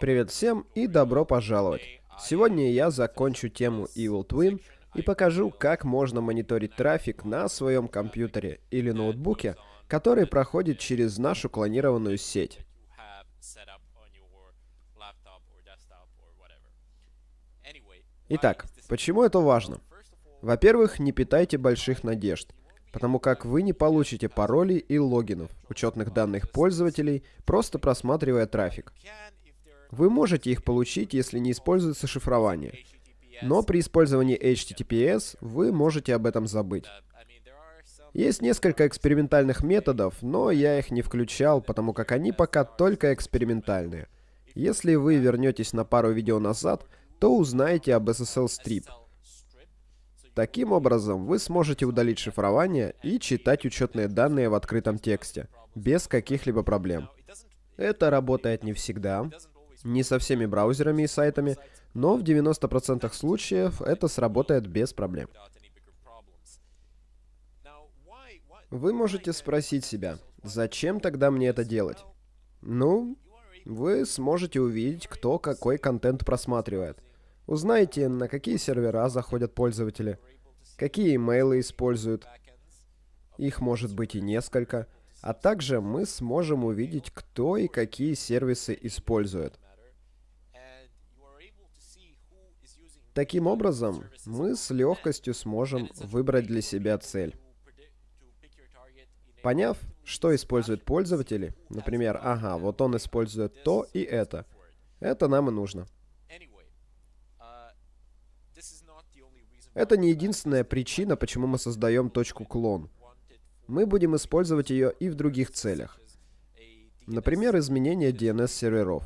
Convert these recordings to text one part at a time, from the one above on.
Привет всем и добро пожаловать! Сегодня я закончу тему Evil Twin и покажу, как можно мониторить трафик на своем компьютере или ноутбуке, который проходит через нашу клонированную сеть. Итак, почему это важно? Во-первых, не питайте больших надежд, потому как вы не получите паролей и логинов, учетных данных пользователей, просто просматривая трафик. Вы можете их получить, если не используется шифрование. Но при использовании HTTPS вы можете об этом забыть. Есть несколько экспериментальных методов, но я их не включал, потому как они пока только экспериментальные. Если вы вернетесь на пару видео назад, то узнаете об SSL Strip. Таким образом, вы сможете удалить шифрование и читать учетные данные в открытом тексте, без каких-либо проблем. Это работает не всегда, не со всеми браузерами и сайтами, но в 90% случаев это сработает без проблем. Вы можете спросить себя, зачем тогда мне это делать? Ну, вы сможете увидеть, кто какой контент просматривает. Узнаете, на какие сервера заходят пользователи, какие имейлы используют. Их может быть и несколько. А также мы сможем увидеть, кто и какие сервисы использует. Таким образом, мы с легкостью сможем выбрать для себя цель. Поняв, что используют пользователи, например, ага, вот он использует то и это, это нам и нужно. Это не единственная причина, почему мы создаем точку клон. Мы будем использовать ее и в других целях. Например, изменение DNS-серверов.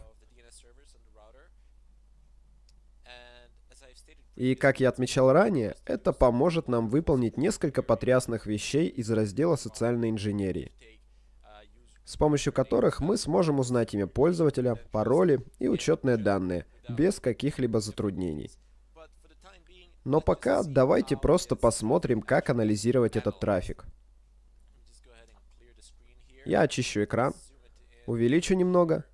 И, как я отмечал ранее, это поможет нам выполнить несколько потрясных вещей из раздела социальной инженерии, с помощью которых мы сможем узнать имя пользователя, пароли и учетные данные, без каких-либо затруднений. Но пока давайте просто посмотрим, как анализировать этот трафик. Я очищу экран, увеличу немного,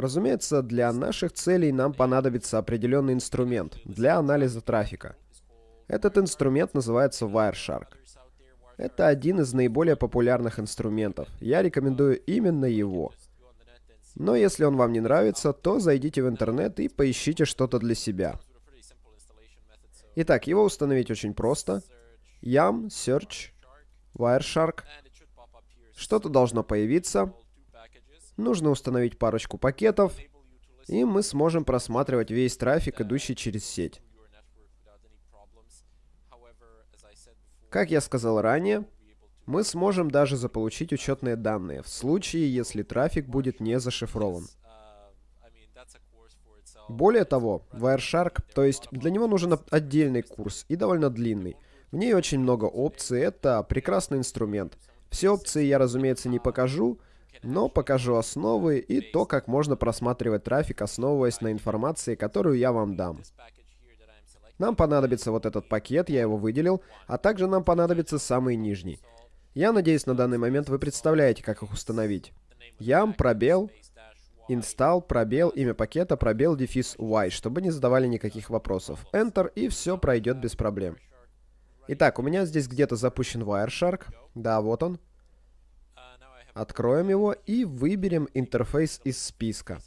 Разумеется, для наших целей нам понадобится определенный инструмент для анализа трафика. Этот инструмент называется Wireshark. Это один из наиболее популярных инструментов. Я рекомендую именно его. Но если он вам не нравится, то зайдите в интернет и поищите что-то для себя. Итак, его установить очень просто. Yam, Search, Wireshark. Что-то должно появиться. Нужно установить парочку пакетов, и мы сможем просматривать весь трафик, идущий через сеть. Как я сказал ранее, мы сможем даже заполучить учетные данные в случае, если трафик будет не зашифрован. Более того, Wireshark, то есть для него нужен отдельный курс и довольно длинный. В ней очень много опций, это прекрасный инструмент. Все опции я, разумеется, не покажу, но покажу основы и то, как можно просматривать трафик, основываясь на информации, которую я вам дам. Нам понадобится вот этот пакет, я его выделил, а также нам понадобится самый нижний. Я надеюсь, на данный момент вы представляете, как их установить. Ям, пробел, install, пробел, имя пакета, пробел, дефис y, чтобы не задавали никаких вопросов. Enter, и все пройдет без проблем. Итак, у меня здесь где-то запущен Wireshark. Да, вот он. Откроем его и выберем интерфейс из списка.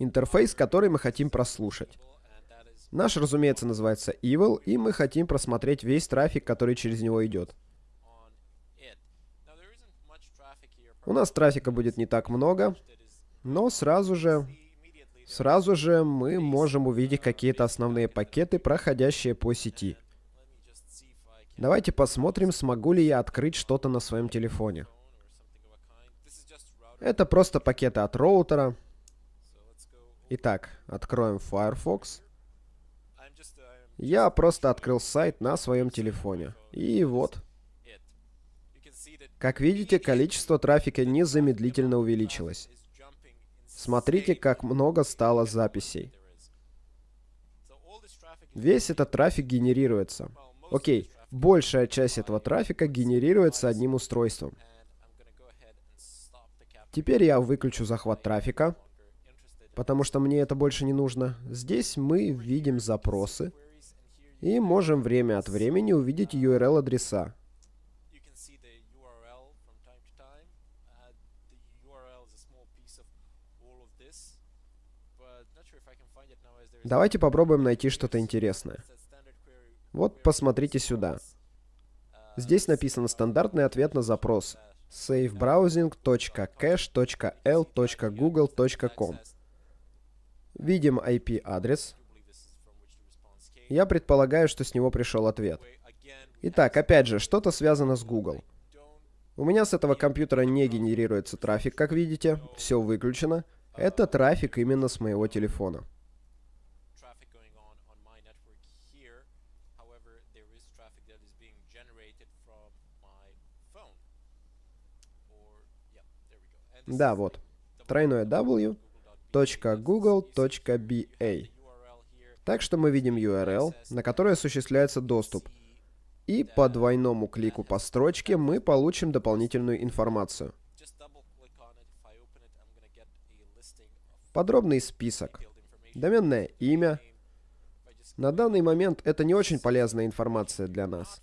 Интерфейс, который мы хотим прослушать. Наш, разумеется, называется Evil, и мы хотим просмотреть весь трафик, который через него идет. У нас трафика будет не так много, но сразу же, сразу же мы можем увидеть какие-то основные пакеты, проходящие по сети. Давайте посмотрим, смогу ли я открыть что-то на своем телефоне. Это просто пакеты от роутера. Итак, откроем Firefox. Я просто открыл сайт на своем телефоне. И вот. Как видите, количество трафика незамедлительно увеличилось. Смотрите, как много стало записей. Весь этот трафик генерируется. Окей, Большая часть этого трафика генерируется одним устройством. Теперь я выключу захват трафика, потому что мне это больше не нужно. Здесь мы видим запросы и можем время от времени увидеть URL-адреса. Давайте попробуем найти что-то интересное. Вот посмотрите сюда. Здесь написан стандартный ответ на запрос savebrowsing.cache.l.google.com Видим IP-адрес. Я предполагаю, что с него пришел ответ. Итак, опять же, что-то связано с Google. У меня с этого компьютера не генерируется трафик, как видите. Все выключено. Это трафик именно с моего телефона. Да, вот. Тройное W .google.ba. Так что мы видим URL, на который осуществляется доступ. И по двойному клику по строчке мы получим дополнительную информацию. Подробный список. Доменное имя. На данный момент это не очень полезная информация для нас.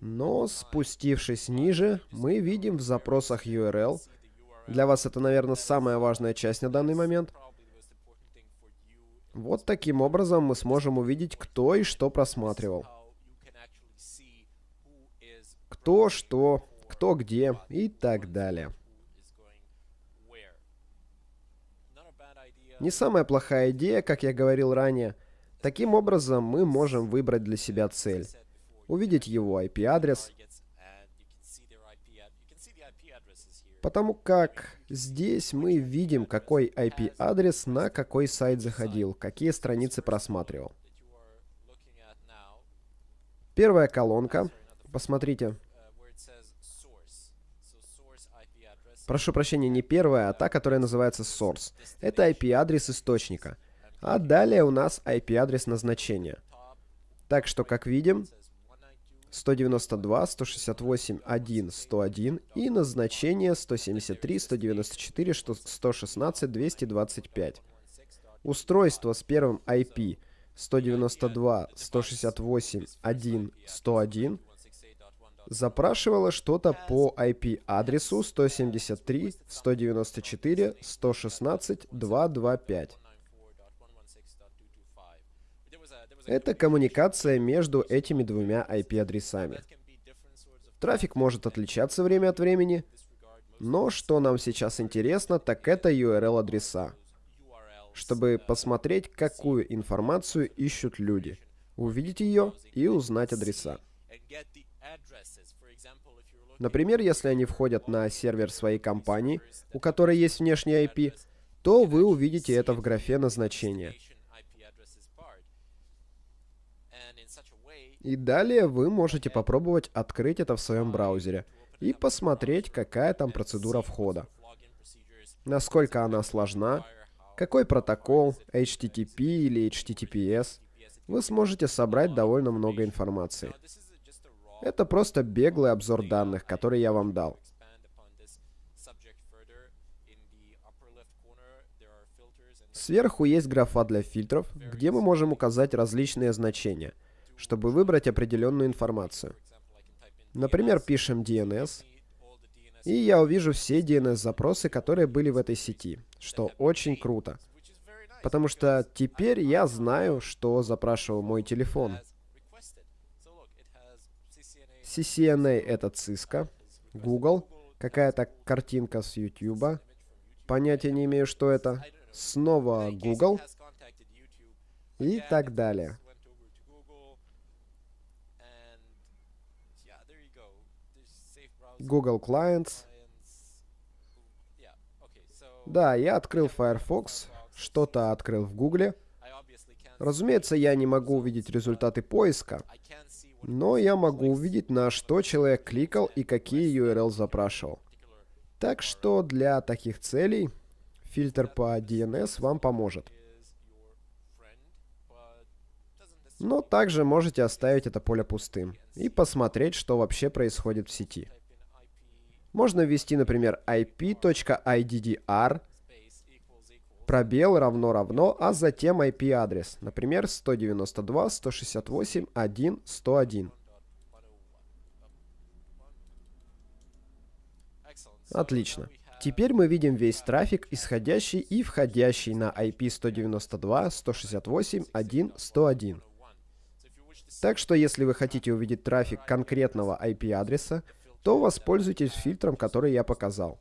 Но спустившись ниже, мы видим в запросах URL для вас это, наверное, самая важная часть на данный момент. Вот таким образом мы сможем увидеть, кто и что просматривал. Кто, что, кто, где и так далее. Не самая плохая идея, как я говорил ранее. Таким образом, мы можем выбрать для себя цель. Увидеть его IP-адрес, Потому как здесь мы видим, какой IP-адрес на какой сайт заходил, какие страницы просматривал. Первая колонка. Посмотрите. Прошу прощения, не первая, а та, которая называется source. Это IP-адрес источника. А далее у нас IP-адрес назначения. Так что, как видим, 192, 168, 1, 101 и назначение 173, 194, 116, 225. Устройство с первым IP 192, 168, 1, 101 запрашивало что-то по IP-адресу 173, 194, 116, 225. Это коммуникация между этими двумя IP-адресами. Трафик может отличаться время от времени, но что нам сейчас интересно, так это URL-адреса, чтобы посмотреть, какую информацию ищут люди, увидеть ее и узнать адреса. Например, если они входят на сервер своей компании, у которой есть внешний IP, то вы увидите это в графе назначения – И далее вы можете попробовать открыть это в своем браузере и посмотреть, какая там процедура входа. Насколько она сложна, какой протокол, HTTP или HTTPS. Вы сможете собрать довольно много информации. Это просто беглый обзор данных, который я вам дал. Сверху есть графа для фильтров, где мы можем указать различные значения – чтобы выбрать определенную информацию. Например, пишем DNS, и я увижу все DNS-запросы, которые были в этой сети, что очень круто. Потому что теперь я знаю, что запрашивал мой телефон. CCNA — это Cisco, Google, какая-то картинка с YouTube, понятия не имею, что это, снова Google и так далее. Google Clients. Да, я открыл Firefox, что-то открыл в Google. Разумеется, я не могу увидеть результаты поиска, но я могу увидеть, на что человек кликал и какие URL запрашивал. Так что для таких целей фильтр по DNS вам поможет. Но также можете оставить это поле пустым и посмотреть, что вообще происходит в сети. Можно ввести, например, ip.iddr, пробел равно равно, а затем IP-адрес, например, 192.168.1.101. Отлично. Теперь мы видим весь трафик, исходящий и входящий на IP 192.168.1.101. Так что если вы хотите увидеть трафик конкретного IP-адреса, то воспользуйтесь фильтром, который я показал.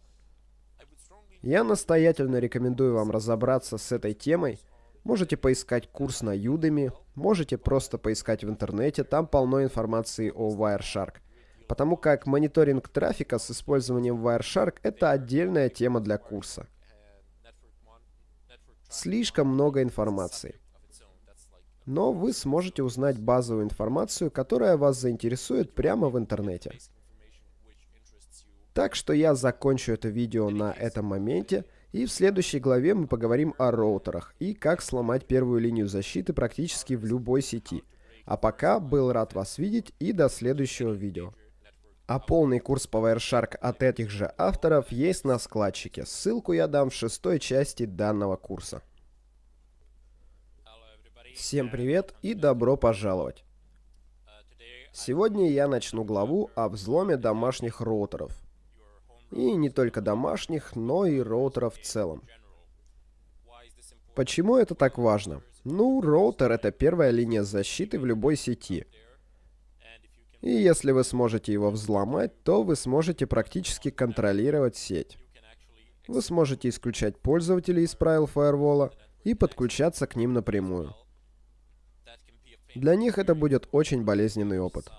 Я настоятельно рекомендую вам разобраться с этой темой. Можете поискать курс на Udemy, можете просто поискать в интернете, там полно информации о Wireshark потому как мониторинг трафика с использованием Wireshark — это отдельная тема для курса. Слишком много информации. Но вы сможете узнать базовую информацию, которая вас заинтересует прямо в интернете. Так что я закончу это видео на этом моменте, и в следующей главе мы поговорим о роутерах и как сломать первую линию защиты практически в любой сети. А пока был рад вас видеть и до следующего видео. А полный курс по Wireshark от этих же авторов есть на складчике. Ссылку я дам в шестой части данного курса. Всем привет и добро пожаловать! Сегодня я начну главу о взломе домашних роутеров. И не только домашних, но и роутеров в целом. Почему это так важно? Ну, роутер — это первая линия защиты в любой сети — и если вы сможете его взломать, то вы сможете практически контролировать сеть. Вы сможете исключать пользователей из правил фаервола и подключаться к ним напрямую. Для них это будет очень болезненный опыт.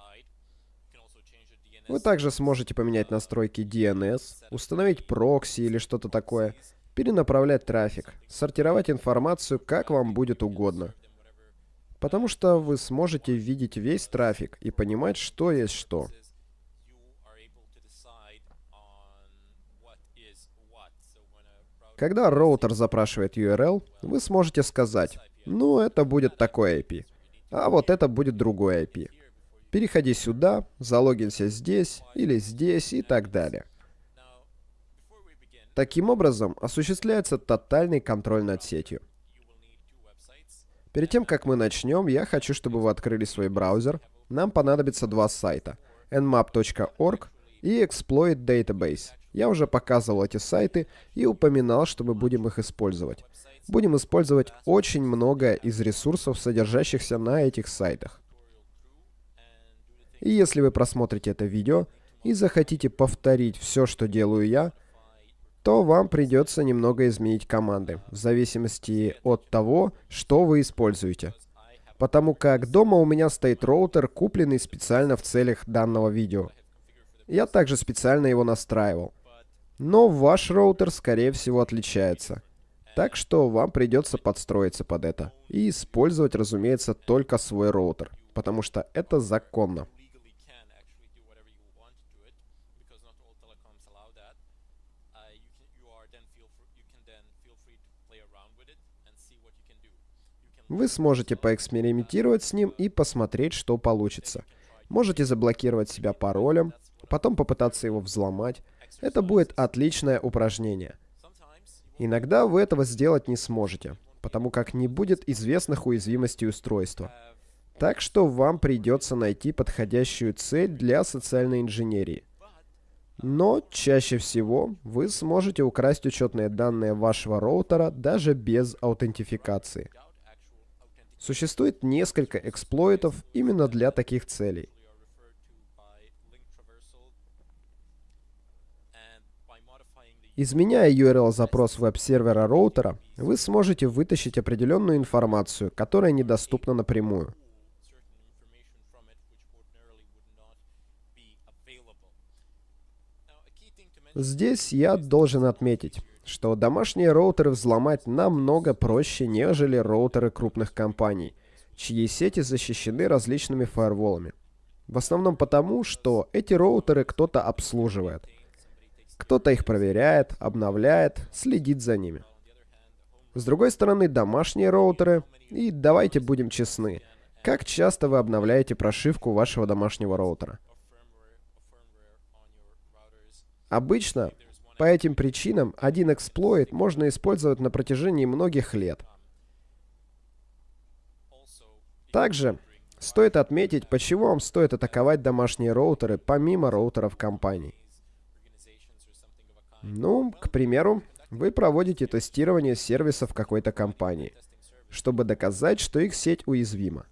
Вы также сможете поменять настройки DNS, установить прокси или что-то такое, перенаправлять трафик, сортировать информацию как вам будет угодно — Потому что вы сможете видеть весь трафик и понимать, что есть что. Когда роутер запрашивает URL, вы сможете сказать, ну это будет такой IP, а вот это будет другой IP. Переходи сюда, залогинься здесь или здесь и так далее. Таким образом, осуществляется тотальный контроль над сетью. Перед тем, как мы начнем, я хочу, чтобы вы открыли свой браузер. Нам понадобится два сайта. nmap.org и Exploit Database. Я уже показывал эти сайты и упоминал, что мы будем их использовать. Будем использовать очень много из ресурсов, содержащихся на этих сайтах. И если вы просмотрите это видео и захотите повторить все, что делаю я, то вам придется немного изменить команды, в зависимости от того, что вы используете. Потому как дома у меня стоит роутер, купленный специально в целях данного видео. Я также специально его настраивал. Но ваш роутер, скорее всего, отличается. Так что вам придется подстроиться под это. И использовать, разумеется, только свой роутер. Потому что это законно. Вы сможете поэкспериментировать с ним и посмотреть, что получится. Можете заблокировать себя паролем, потом попытаться его взломать. Это будет отличное упражнение. Иногда вы этого сделать не сможете, потому как не будет известных уязвимостей устройства. Так что вам придется найти подходящую цель для социальной инженерии. Но чаще всего вы сможете украсть учетные данные вашего роутера даже без аутентификации. Существует несколько эксплойтов именно для таких целей. Изменяя URL-запрос веб-сервера роутера, вы сможете вытащить определенную информацию, которая недоступна напрямую. Здесь я должен отметить, что домашние роутеры взломать намного проще, нежели роутеры крупных компаний, чьи сети защищены различными фаерволами. В основном потому, что эти роутеры кто-то обслуживает. Кто-то их проверяет, обновляет, следит за ними. С другой стороны, домашние роутеры, и давайте будем честны, как часто вы обновляете прошивку вашего домашнего роутера? Обычно по этим причинам один эксплойт можно использовать на протяжении многих лет. Также стоит отметить, почему вам стоит атаковать домашние роутеры помимо роутеров компаний. Ну, к примеру, вы проводите тестирование сервисов какой-то компании, чтобы доказать, что их сеть уязвима.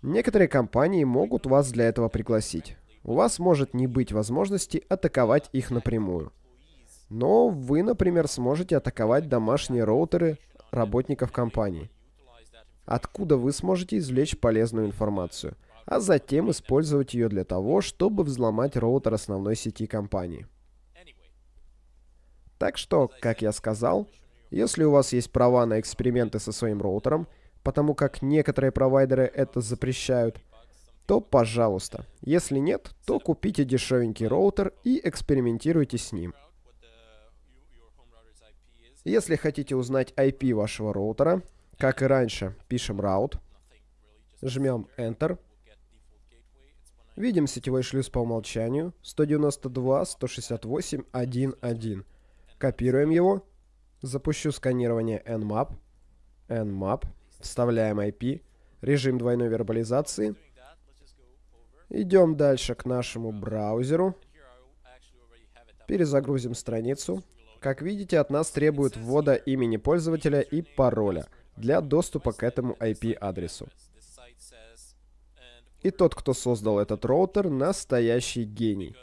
Некоторые компании могут вас для этого пригласить. У вас может не быть возможности атаковать их напрямую. Но вы, например, сможете атаковать домашние роутеры работников компании. Откуда вы сможете извлечь полезную информацию, а затем использовать ее для того, чтобы взломать роутер основной сети компании. Так что, как я сказал, если у вас есть права на эксперименты со своим роутером, потому как некоторые провайдеры это запрещают, то пожалуйста. Если нет, то купите дешевенький роутер и экспериментируйте с ним. Если хотите узнать IP вашего роутера, как и раньше, пишем route, жмем Enter, видим сетевой шлюз по умолчанию 192.168.1.1. Копируем его, запущу сканирование Nmap, Nmap, вставляем IP, режим двойной вербализации – Идем дальше к нашему браузеру. Перезагрузим страницу. Как видите, от нас требует ввода имени пользователя и пароля для доступа к этому IP-адресу. И тот, кто создал этот роутер, настоящий гений.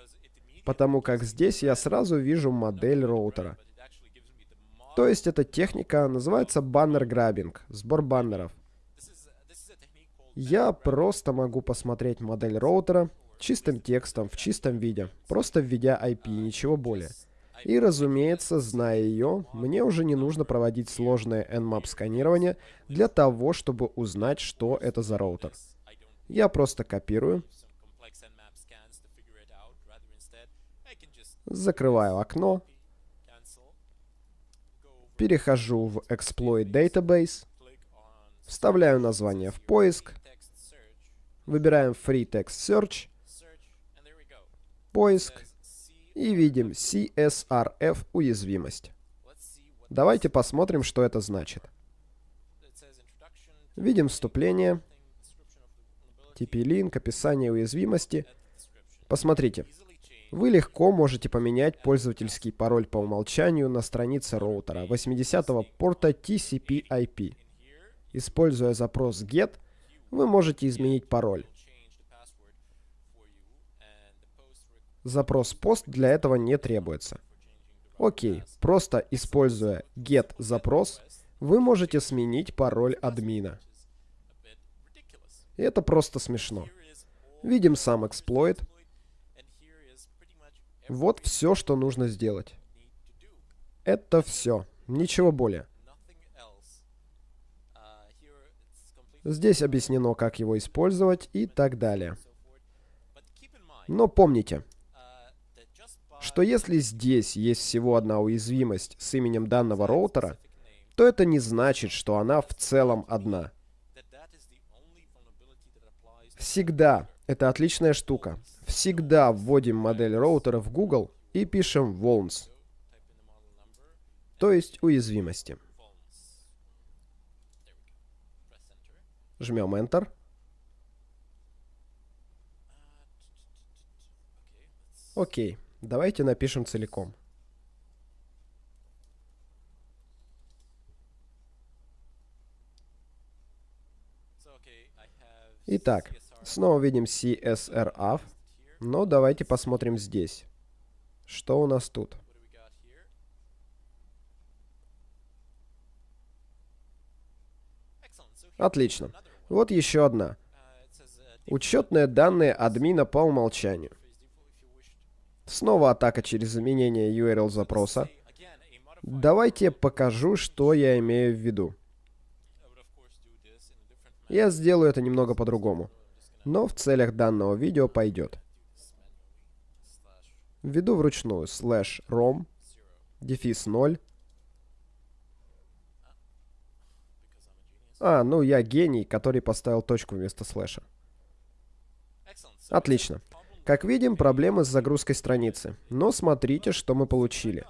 Потому как здесь я сразу вижу модель роутера. То есть эта техника называется баннер-граббинг, сбор баннеров. Я просто могу посмотреть модель роутера чистым текстом, в чистом виде, просто введя IP, ничего более. И, разумеется, зная ее, мне уже не нужно проводить сложное Nmap сканирование для того, чтобы узнать, что это за роутер. Я просто копирую, закрываю окно, перехожу в Exploit Database, вставляю название в поиск, Выбираем Free Text Search. Поиск. И видим CSRF уязвимость. Давайте посмотрим, что это значит. Видим вступление, TP-линк, описание уязвимости. Посмотрите. Вы легко можете поменять пользовательский пароль по умолчанию на странице роутера 80-го порта TCP/IP. Используя запрос GET, вы можете изменить пароль. Запрос пост для этого не требуется. Окей, просто используя get запрос, вы можете сменить пароль админа. Это просто смешно. Видим сам эксплойт. Вот все, что нужно сделать. Это все. Ничего более. Здесь объяснено, как его использовать и так далее. Но помните, что если здесь есть всего одна уязвимость с именем данного роутера, то это не значит, что она в целом одна. Всегда, это отличная штука, всегда вводим модель роутера в Google и пишем vulns, то есть уязвимости. Жмем Enter. Окей, давайте напишем целиком. Итак, снова видим CSRF, но давайте посмотрим здесь. Что у нас тут? Отлично. Вот еще одна. Учетные данные админа по умолчанию. Снова атака через заменение URL запроса. Давайте покажу, что я имею в виду. Я сделаю это немного по-другому. Но в целях данного видео пойдет. Введу вручную slash rom, дефис 0, А, ну я гений, который поставил точку вместо слэша. Отлично. Как видим, проблемы с загрузкой страницы. Но смотрите, что мы получили.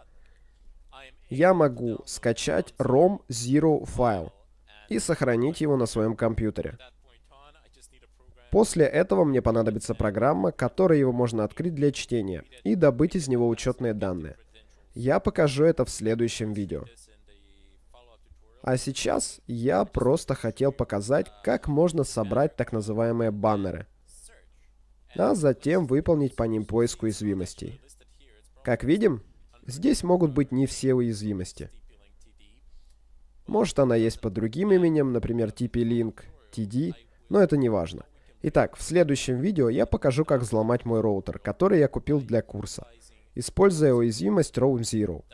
Я могу скачать ROM Zero файл и сохранить его на своем компьютере. После этого мне понадобится программа, которой его можно открыть для чтения и добыть из него учетные данные. Я покажу это в следующем видео. А сейчас я просто хотел показать, как можно собрать так называемые баннеры, а затем выполнить по ним поиск уязвимостей. Как видим, здесь могут быть не все уязвимости. Может она есть под другим именем, например, TP-Link, TD, но это не важно. Итак, в следующем видео я покажу, как взломать мой роутер, который я купил для курса, используя уязвимость Roam Zero.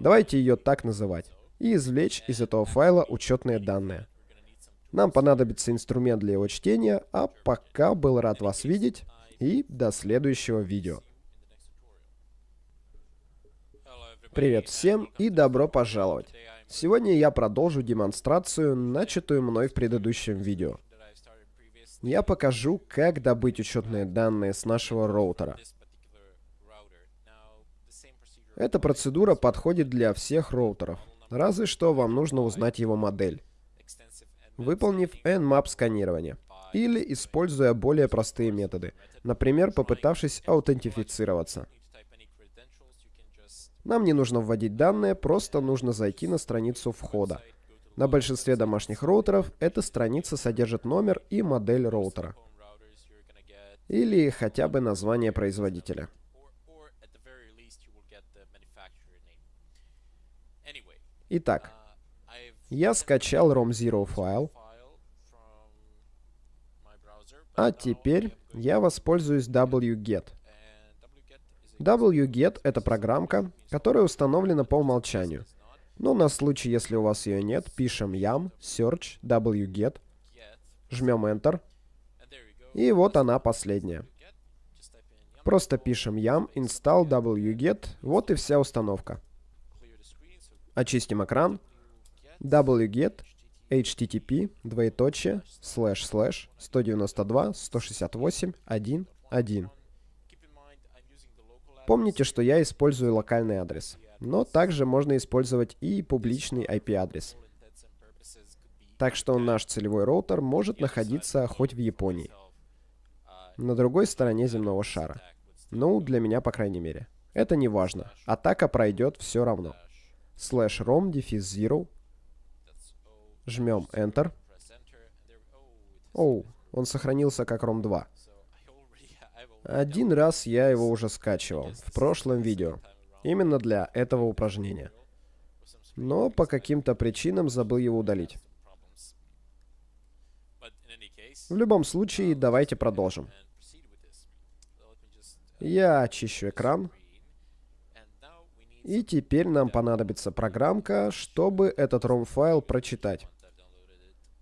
Давайте ее так называть. И извлечь из этого файла учетные данные. Нам понадобится инструмент для его чтения, а пока был рад вас видеть и до следующего видео. Привет всем и добро пожаловать! Сегодня я продолжу демонстрацию, начатую мной в предыдущем видео я покажу, как добыть учетные данные с нашего роутера. Эта процедура подходит для всех роутеров, разве что вам нужно узнать его модель, выполнив Nmap сканирование, или используя более простые методы, например, попытавшись аутентифицироваться. Нам не нужно вводить данные, просто нужно зайти на страницу входа. На большинстве домашних роутеров эта страница содержит номер и модель роутера. Или хотя бы название производителя. Итак, я скачал ROM0 файл, а теперь я воспользуюсь wget. wget — это программка, которая установлена по умолчанию — но на случай, если у вас ее нет, пишем yam search wget, жмем Enter, и вот она последняя. Просто пишем yam install wget, вот и вся установка. Очистим экран. wget http двоеточие слэш слэш 192 168 1 1 Помните, что я использую локальный адрес но также можно использовать и публичный IP-адрес. Так что наш целевой роутер может находиться хоть в Японии, на другой стороне земного шара. Ну, для меня, по крайней мере. Это не важно. Атака пройдет все равно. Slash rom дефис zero. Жмем Enter. Оу, он сохранился как ROM 2. Один раз я его уже скачивал, в прошлом видео. Именно для этого упражнения. Но по каким-то причинам забыл его удалить. В любом случае, давайте продолжим. Я очищу экран. И теперь нам понадобится программка, чтобы этот ROM-файл прочитать.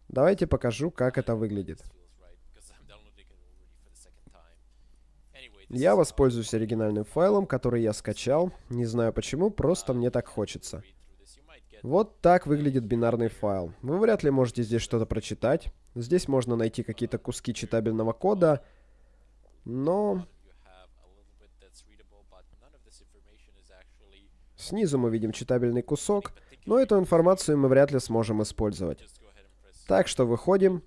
Давайте покажу, как это выглядит. Я воспользуюсь оригинальным файлом, который я скачал. Не знаю почему, просто мне так хочется. Вот так выглядит бинарный файл. Вы вряд ли можете здесь что-то прочитать. Здесь можно найти какие-то куски читабельного кода, но... Снизу мы видим читабельный кусок, но эту информацию мы вряд ли сможем использовать. Так что выходим.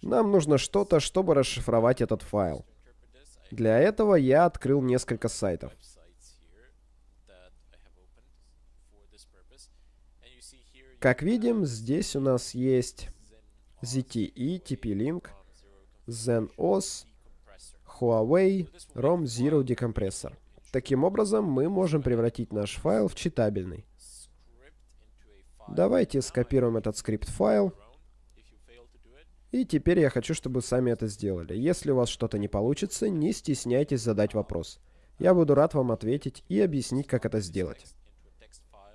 Нам нужно что-то, чтобы расшифровать этот файл. Для этого я открыл несколько сайтов. Как видим, здесь у нас есть ZTE, TP-Link, ZenOS, Huawei, ROM Zero Decompressor. Таким образом, мы можем превратить наш файл в читабельный. Давайте скопируем этот скрипт-файл и теперь я хочу, чтобы сами это сделали. Если у вас что-то не получится, не стесняйтесь задать вопрос. Я буду рад вам ответить и объяснить, как это сделать.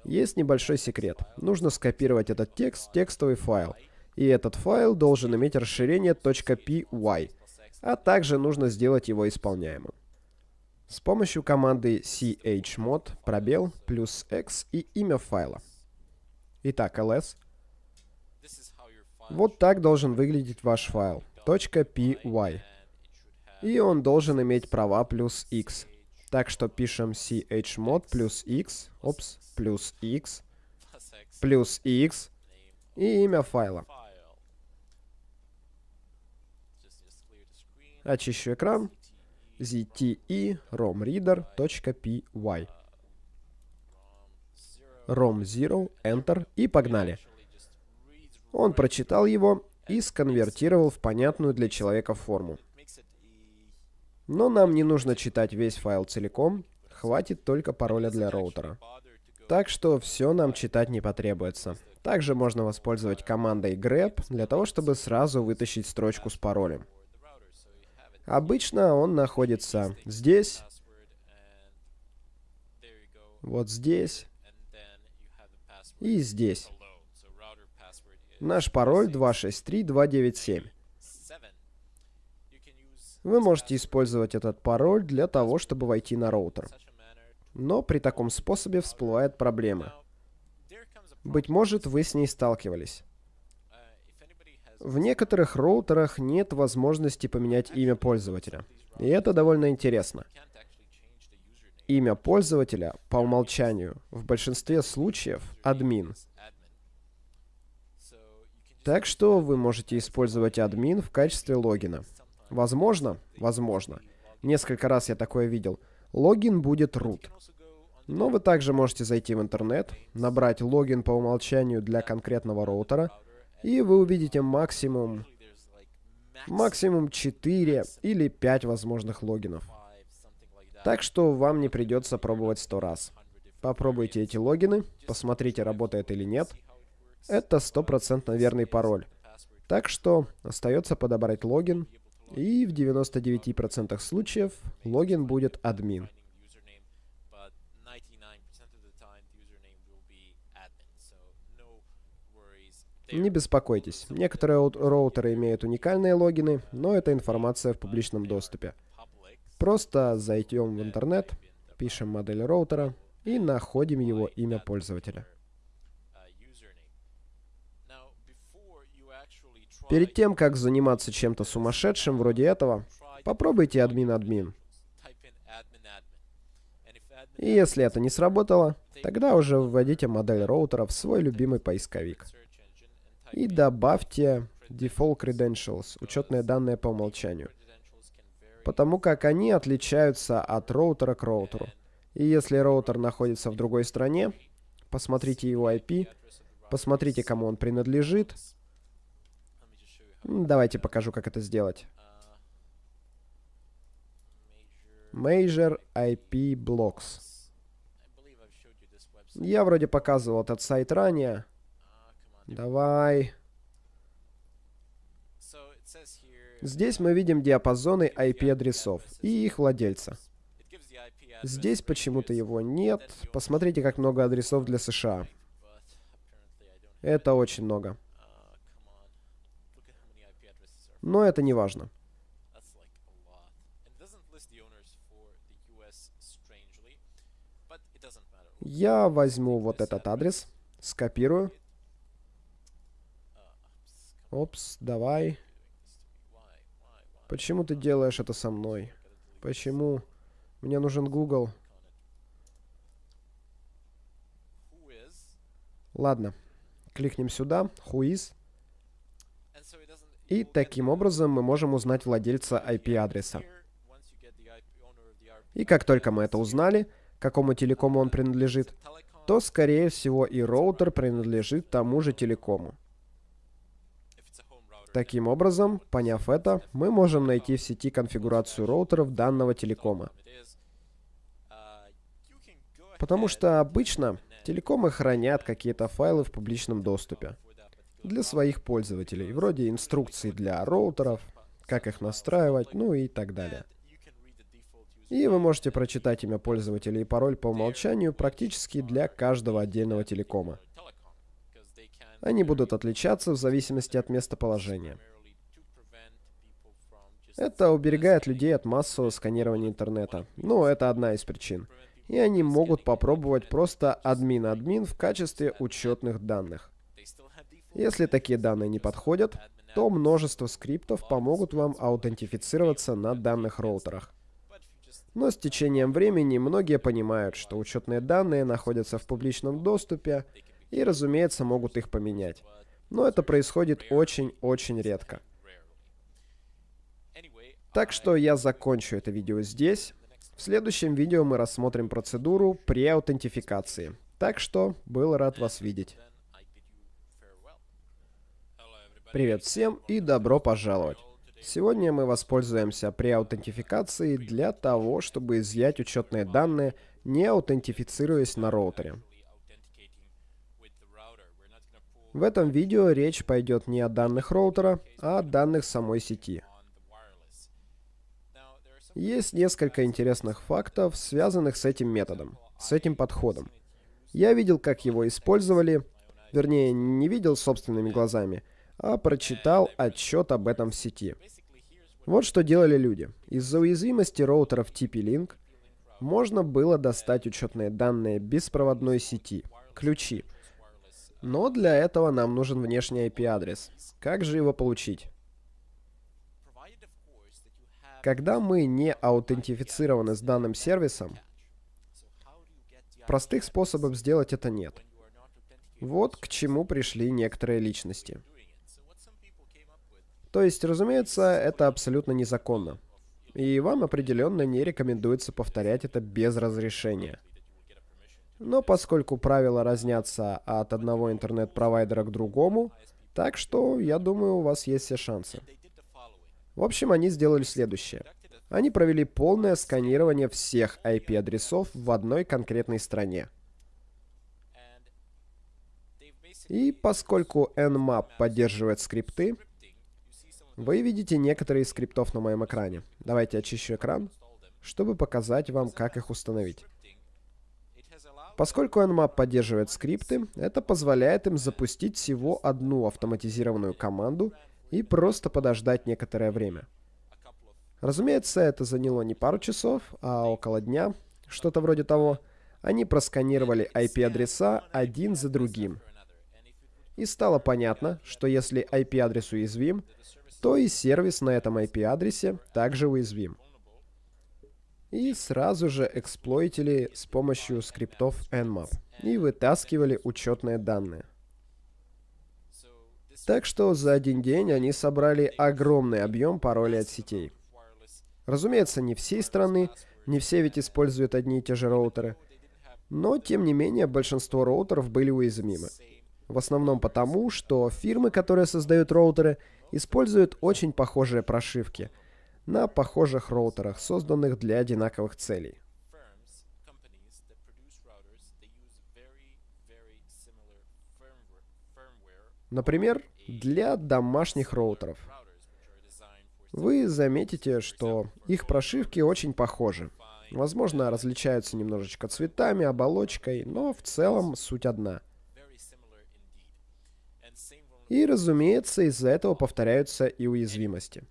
Есть небольшой секрет. Нужно скопировать этот текст в текстовый файл. И этот файл должен иметь расширение .py, а также нужно сделать его исполняемым. С помощью команды chmod пробел плюс x и имя файла. Итак, ls вот так должен выглядеть ваш файл. .py. И он должен иметь права плюс x. Так что пишем chmod плюс x, опс, плюс x, плюс x и имя файла. Очищу экран. Zte romreader.py rom0, enter и погнали. Он прочитал его и сконвертировал в понятную для человека форму. Но нам не нужно читать весь файл целиком, хватит только пароля для роутера. Так что все нам читать не потребуется. Также можно воспользовать командой grep для того, чтобы сразу вытащить строчку с паролем. Обычно он находится здесь, вот здесь и здесь. Наш пароль 263297. Вы можете использовать этот пароль для того, чтобы войти на роутер. Но при таком способе всплывает проблема. Быть может, вы с ней сталкивались. В некоторых роутерах нет возможности поменять имя пользователя. И это довольно интересно. Имя пользователя по умолчанию в большинстве случаев админ. Так что вы можете использовать админ в качестве логина. Возможно, возможно, несколько раз я такое видел, логин будет root. Но вы также можете зайти в интернет, набрать логин по умолчанию для конкретного роутера, и вы увидите максимум, максимум 4 или 5 возможных логинов. Так что вам не придется пробовать 100 раз. Попробуйте эти логины, посмотрите, работает или нет. Это стопроцентно верный пароль. Так что остается подобрать логин, и в 99% случаев логин будет админ. Не беспокойтесь, некоторые роутеры имеют уникальные логины, но это информация в публичном доступе. Просто зайдем в интернет, пишем модель роутера и находим его имя пользователя. Перед тем, как заниматься чем-то сумасшедшим вроде этого, попробуйте админ-админ. И если это не сработало, тогда уже вводите модель роутера в свой любимый поисковик. И добавьте default credentials, учетные данные по умолчанию. Потому как они отличаются от роутера к роутеру. И если роутер находится в другой стране, посмотрите его IP, посмотрите, кому он принадлежит, Давайте покажу, как это сделать. Major IP Blocks. Я вроде показывал этот сайт ранее. Давай. Здесь мы видим диапазоны IP-адресов и их владельца. Здесь почему-то его нет. Посмотрите, как много адресов для США. Это очень много. Но это не важно. Я возьму вот этот адрес, скопирую. Опс, давай. Почему ты делаешь это со мной? Почему? Мне нужен Google. Ладно. Кликнем сюда. Who is? И таким образом мы можем узнать владельца IP-адреса. И как только мы это узнали, какому телекому он принадлежит, то, скорее всего, и роутер принадлежит тому же телекому. Таким образом, поняв это, мы можем найти в сети конфигурацию роутеров данного телекома. Потому что обычно телекомы хранят какие-то файлы в публичном доступе для своих пользователей, вроде инструкций для роутеров, как их настраивать, ну и так далее. И вы можете прочитать имя пользователя и пароль по умолчанию практически для каждого отдельного телекома. Они будут отличаться в зависимости от местоположения. Это уберегает людей от массового сканирования интернета. Ну, это одна из причин. И они могут попробовать просто админ-админ в качестве учетных данных. Если такие данные не подходят, то множество скриптов помогут вам аутентифицироваться на данных роутерах. Но с течением времени многие понимают, что учетные данные находятся в публичном доступе и, разумеется, могут их поменять. Но это происходит очень-очень редко. Так что я закончу это видео здесь. В следующем видео мы рассмотрим процедуру при аутентификации. Так что был рад вас видеть. Привет всем и добро пожаловать. Сегодня мы воспользуемся при аутентификации для того, чтобы изъять учетные данные, не аутентифицируясь на роутере. В этом видео речь пойдет не о данных роутера, а о данных самой сети. Есть несколько интересных фактов, связанных с этим методом, с этим подходом. Я видел, как его использовали, вернее, не видел собственными глазами, а прочитал отчет об этом в сети. Вот что делали люди. Из-за уязвимости роутеров TP-Link можно было достать учетные данные беспроводной сети, ключи. Но для этого нам нужен внешний IP-адрес. Как же его получить? Когда мы не аутентифицированы с данным сервисом, простых способов сделать это нет. Вот к чему пришли некоторые личности. То есть, разумеется, это абсолютно незаконно. И вам определенно не рекомендуется повторять это без разрешения. Но поскольку правила разнятся от одного интернет-провайдера к другому, так что, я думаю, у вас есть все шансы. В общем, они сделали следующее. Они провели полное сканирование всех IP-адресов в одной конкретной стране. И поскольку Nmap поддерживает скрипты, вы видите некоторые из скриптов на моем экране. Давайте очищу экран, чтобы показать вам, как их установить. Поскольку Nmap поддерживает скрипты, это позволяет им запустить всего одну автоматизированную команду и просто подождать некоторое время. Разумеется, это заняло не пару часов, а около дня, что-то вроде того. Они просканировали IP-адреса один за другим. И стало понятно, что если IP-адрес уязвим, то и сервис на этом IP-адресе также уязвим. И сразу же эксплойтили с помощью скриптов Nmap и вытаскивали учетные данные. Так что за один день они собрали огромный объем паролей от сетей. Разумеется, не всей страны, не все ведь используют одни и те же роутеры. Но, тем не менее, большинство роутеров были уязвимы. В основном потому, что фирмы, которые создают роутеры, используют очень похожие прошивки на похожих роутерах, созданных для одинаковых целей. Например, для домашних роутеров. Вы заметите, что их прошивки очень похожи. Возможно, различаются немножечко цветами, оболочкой, но в целом суть одна — и, разумеется, из-за этого повторяются и уязвимости.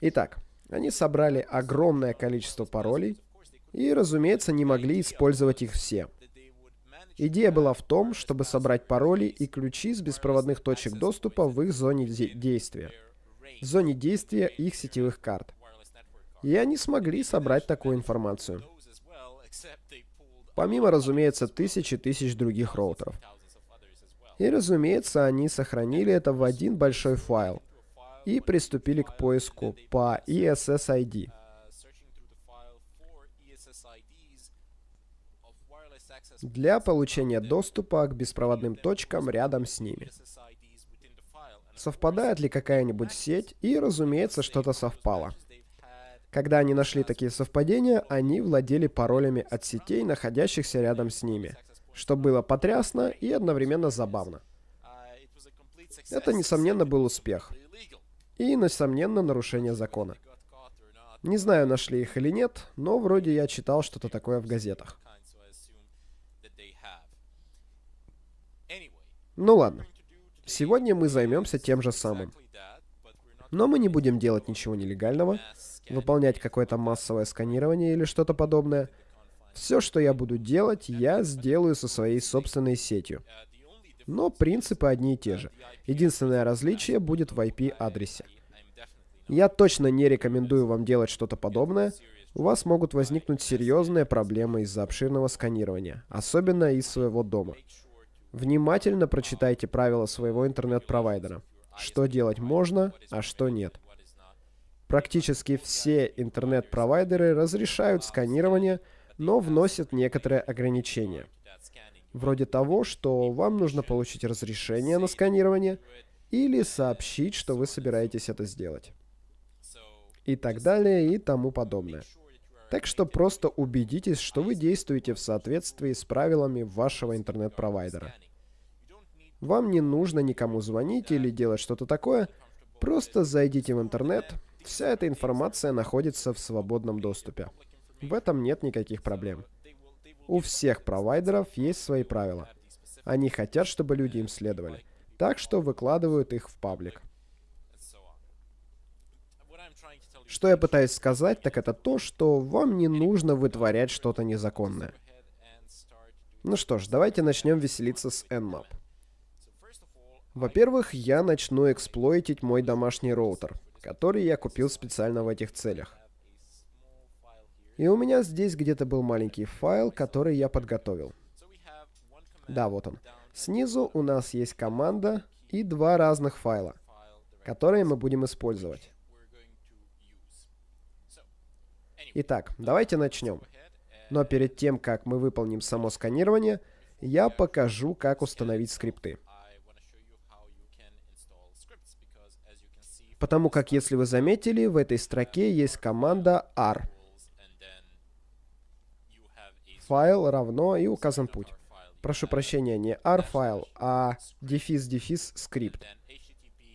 Итак, они собрали огромное количество паролей и, разумеется, не могли использовать их все. Идея была в том, чтобы собрать пароли и ключи с беспроводных точек доступа в их зоне действия, в зоне действия их сетевых карт. И они смогли собрать такую информацию. Помимо, разумеется, тысяч и тысяч других роутеров. И, разумеется, они сохранили это в один большой файл и приступили к поиску по ESSID. для получения доступа к беспроводным точкам рядом с ними. Совпадает ли какая-нибудь сеть? И, разумеется, что-то совпало. Когда они нашли такие совпадения, они владели паролями от сетей, находящихся рядом с ними — что было потрясно и одновременно забавно. Это, несомненно, был успех. И, несомненно, нарушение закона. Не знаю, нашли их или нет, но вроде я читал что-то такое в газетах. Ну ладно. Сегодня мы займемся тем же самым. Но мы не будем делать ничего нелегального, выполнять какое-то массовое сканирование или что-то подобное — все, что я буду делать, я сделаю со своей собственной сетью. Но принципы одни и те же. Единственное различие будет в IP-адресе. Я точно не рекомендую вам делать что-то подобное. У вас могут возникнуть серьезные проблемы из-за обширного сканирования, особенно из своего дома. Внимательно прочитайте правила своего интернет-провайдера. Что делать можно, а что нет. Практически все интернет-провайдеры разрешают сканирование, но вносят некоторые ограничения. Вроде того, что вам нужно получить разрешение на сканирование или сообщить, что вы собираетесь это сделать. И так далее и тому подобное. Так что просто убедитесь, что вы действуете в соответствии с правилами вашего интернет-провайдера. Вам не нужно никому звонить или делать что-то такое, просто зайдите в интернет, Вся эта информация находится в свободном доступе. В этом нет никаких проблем. У всех провайдеров есть свои правила. Они хотят, чтобы люди им следовали. Так что выкладывают их в паблик. Что я пытаюсь сказать, так это то, что вам не нужно вытворять что-то незаконное. Ну что ж, давайте начнем веселиться с Nmap. Во-первых, я начну эксплойтить мой домашний роутер который я купил специально в этих целях. И у меня здесь где-то был маленький файл, который я подготовил. Да, вот он. Снизу у нас есть команда и два разных файла, которые мы будем использовать. Итак, давайте начнем. Но перед тем, как мы выполним само сканирование, я покажу, как установить скрипты. Потому как, если вы заметили, в этой строке есть команда R. Файл равно и указан путь. Прошу прощения, не R файл, а дефис-дефис скрипт.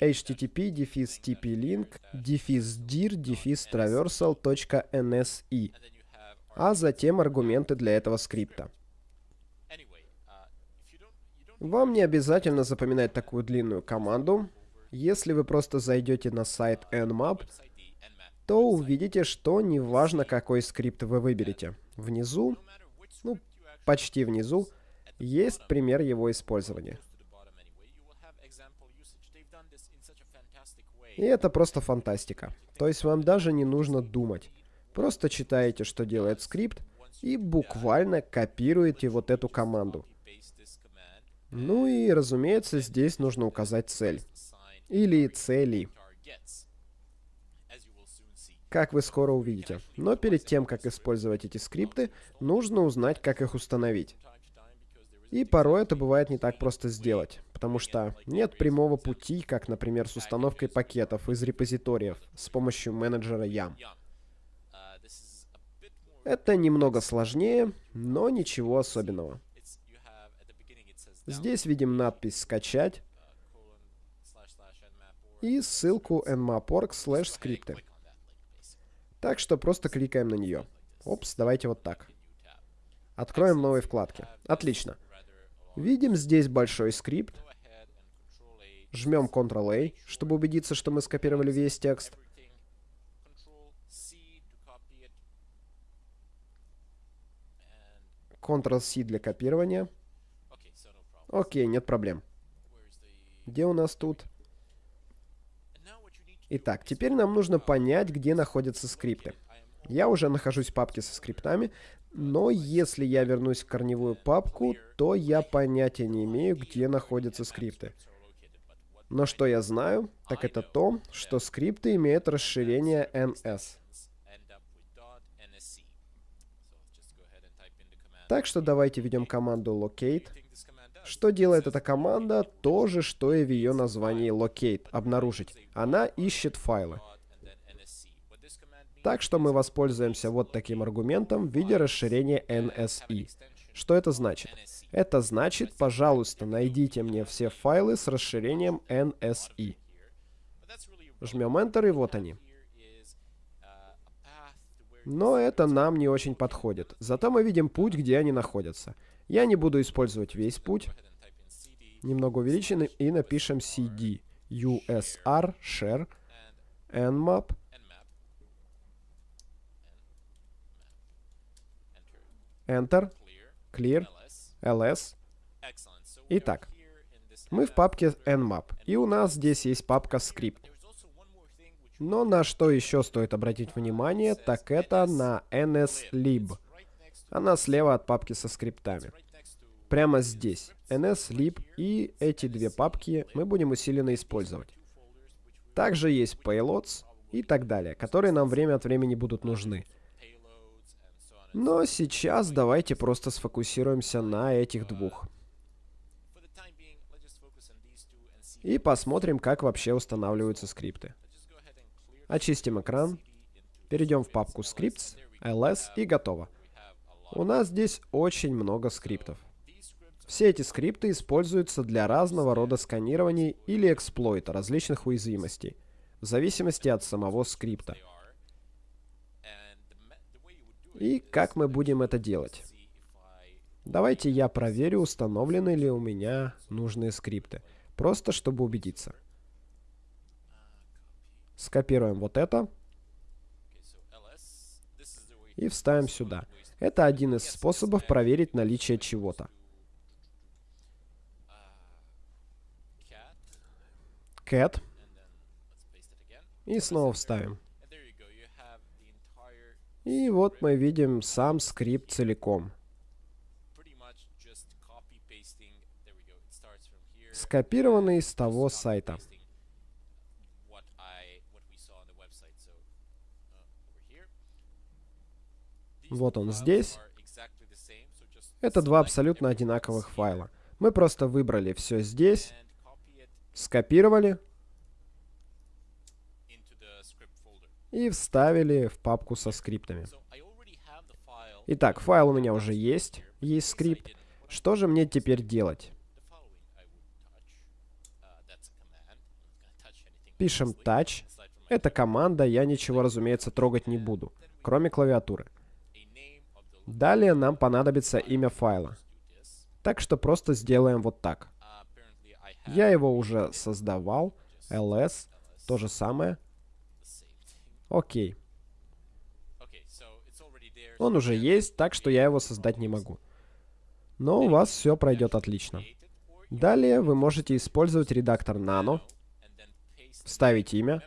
http дефис tp-link дефис dir дефис traversal.nse а затем аргументы для этого скрипта. Вам не обязательно запоминать такую длинную команду. Если вы просто зайдете на сайт Nmap, то увидите, что неважно, какой скрипт вы выберете. Внизу, почти внизу, есть пример его использования. И это просто фантастика. То есть вам даже не нужно думать. Просто читаете, что делает скрипт, и буквально копируете вот эту команду. Ну и, разумеется, здесь нужно указать цель или цели. Как вы скоро увидите. Но перед тем, как использовать эти скрипты, нужно узнать, как их установить. И порой это бывает не так просто сделать, потому что нет прямого пути, как, например, с установкой пакетов из репозиториев с помощью менеджера YAM. Это немного сложнее, но ничего особенного. Здесь видим надпись «Скачать», и ссылку nmap.org slash скрипты. Так что просто кликаем на нее. Опс, давайте вот так. Откроем новые вкладки. Отлично. Видим здесь большой скрипт. Жмем Ctrl-A, чтобы убедиться, что мы скопировали весь текст. Ctrl-C для копирования. Окей, нет проблем. Где у нас тут? Итак, теперь нам нужно понять, где находятся скрипты. Я уже нахожусь в папке со скриптами, но если я вернусь в корневую папку, то я понятия не имею, где находятся скрипты. Но что я знаю, так это то, что скрипты имеют расширение ns. Так что давайте введем команду locate. Что делает эта команда? То же, что и в ее названии locate, обнаружить. Она ищет файлы. Так что мы воспользуемся вот таким аргументом в виде расширения NSE. Что это значит? Это значит, пожалуйста, найдите мне все файлы с расширением NSE. Жмем Enter, и вот они. Но это нам не очень подходит. Зато мы видим путь, где они находятся. Я не буду использовать весь путь. Немного увеличим и напишем cd usr share nmap Enter, Clear, ls. Итак, Мы в папке nmap, и у нас здесь есть папка script. Но на что еще стоит обратить внимание, так это на nslib. Она слева от папки со скриптами. Прямо здесь. nslib и эти две папки мы будем усиленно использовать. Также есть payloads и так далее, которые нам время от времени будут нужны. Но сейчас давайте просто сфокусируемся на этих двух. И посмотрим, как вообще устанавливаются скрипты. Очистим экран. Перейдем в папку Scripts, ls и готово. У нас здесь очень много скриптов. Все эти скрипты используются для разного рода сканирования или эксплойта различных уязвимостей, в зависимости от самого скрипта. И как мы будем это делать? Давайте я проверю, установлены ли у меня нужные скрипты. Просто чтобы убедиться. Скопируем вот это. И вставим сюда. Это один из способов проверить наличие чего-то. Cat. И снова вставим. И вот мы видим сам скрипт целиком. Скопированный с того сайта. Вот он здесь. Это два абсолютно одинаковых файла. Мы просто выбрали все здесь, скопировали и вставили в папку со скриптами. Итак, файл у меня уже есть, есть скрипт. Что же мне теперь делать? Пишем touch. Это команда, я ничего, разумеется, трогать не буду, кроме клавиатуры. Далее нам понадобится имя файла. Так что просто сделаем вот так. Я его уже создавал. ls, то же самое. Окей. Он уже есть, так что я его создать не могу. Но у вас все пройдет отлично. Далее вы можете использовать редактор Nano, вставить имя.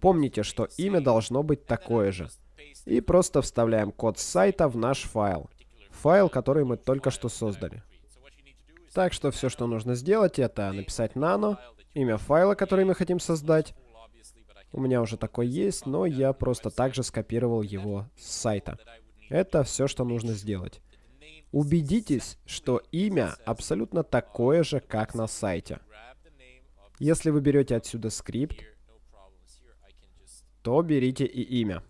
Помните, что имя должно быть такое же. И просто вставляем код сайта в наш файл. Файл, который мы только что создали. Так что все, что нужно сделать, это написать nano, имя файла, который мы хотим создать. У меня уже такой есть, но я просто также скопировал его с сайта. Это все, что нужно сделать. Убедитесь, что имя абсолютно такое же, как на сайте. Если вы берете отсюда скрипт, то берите и имя.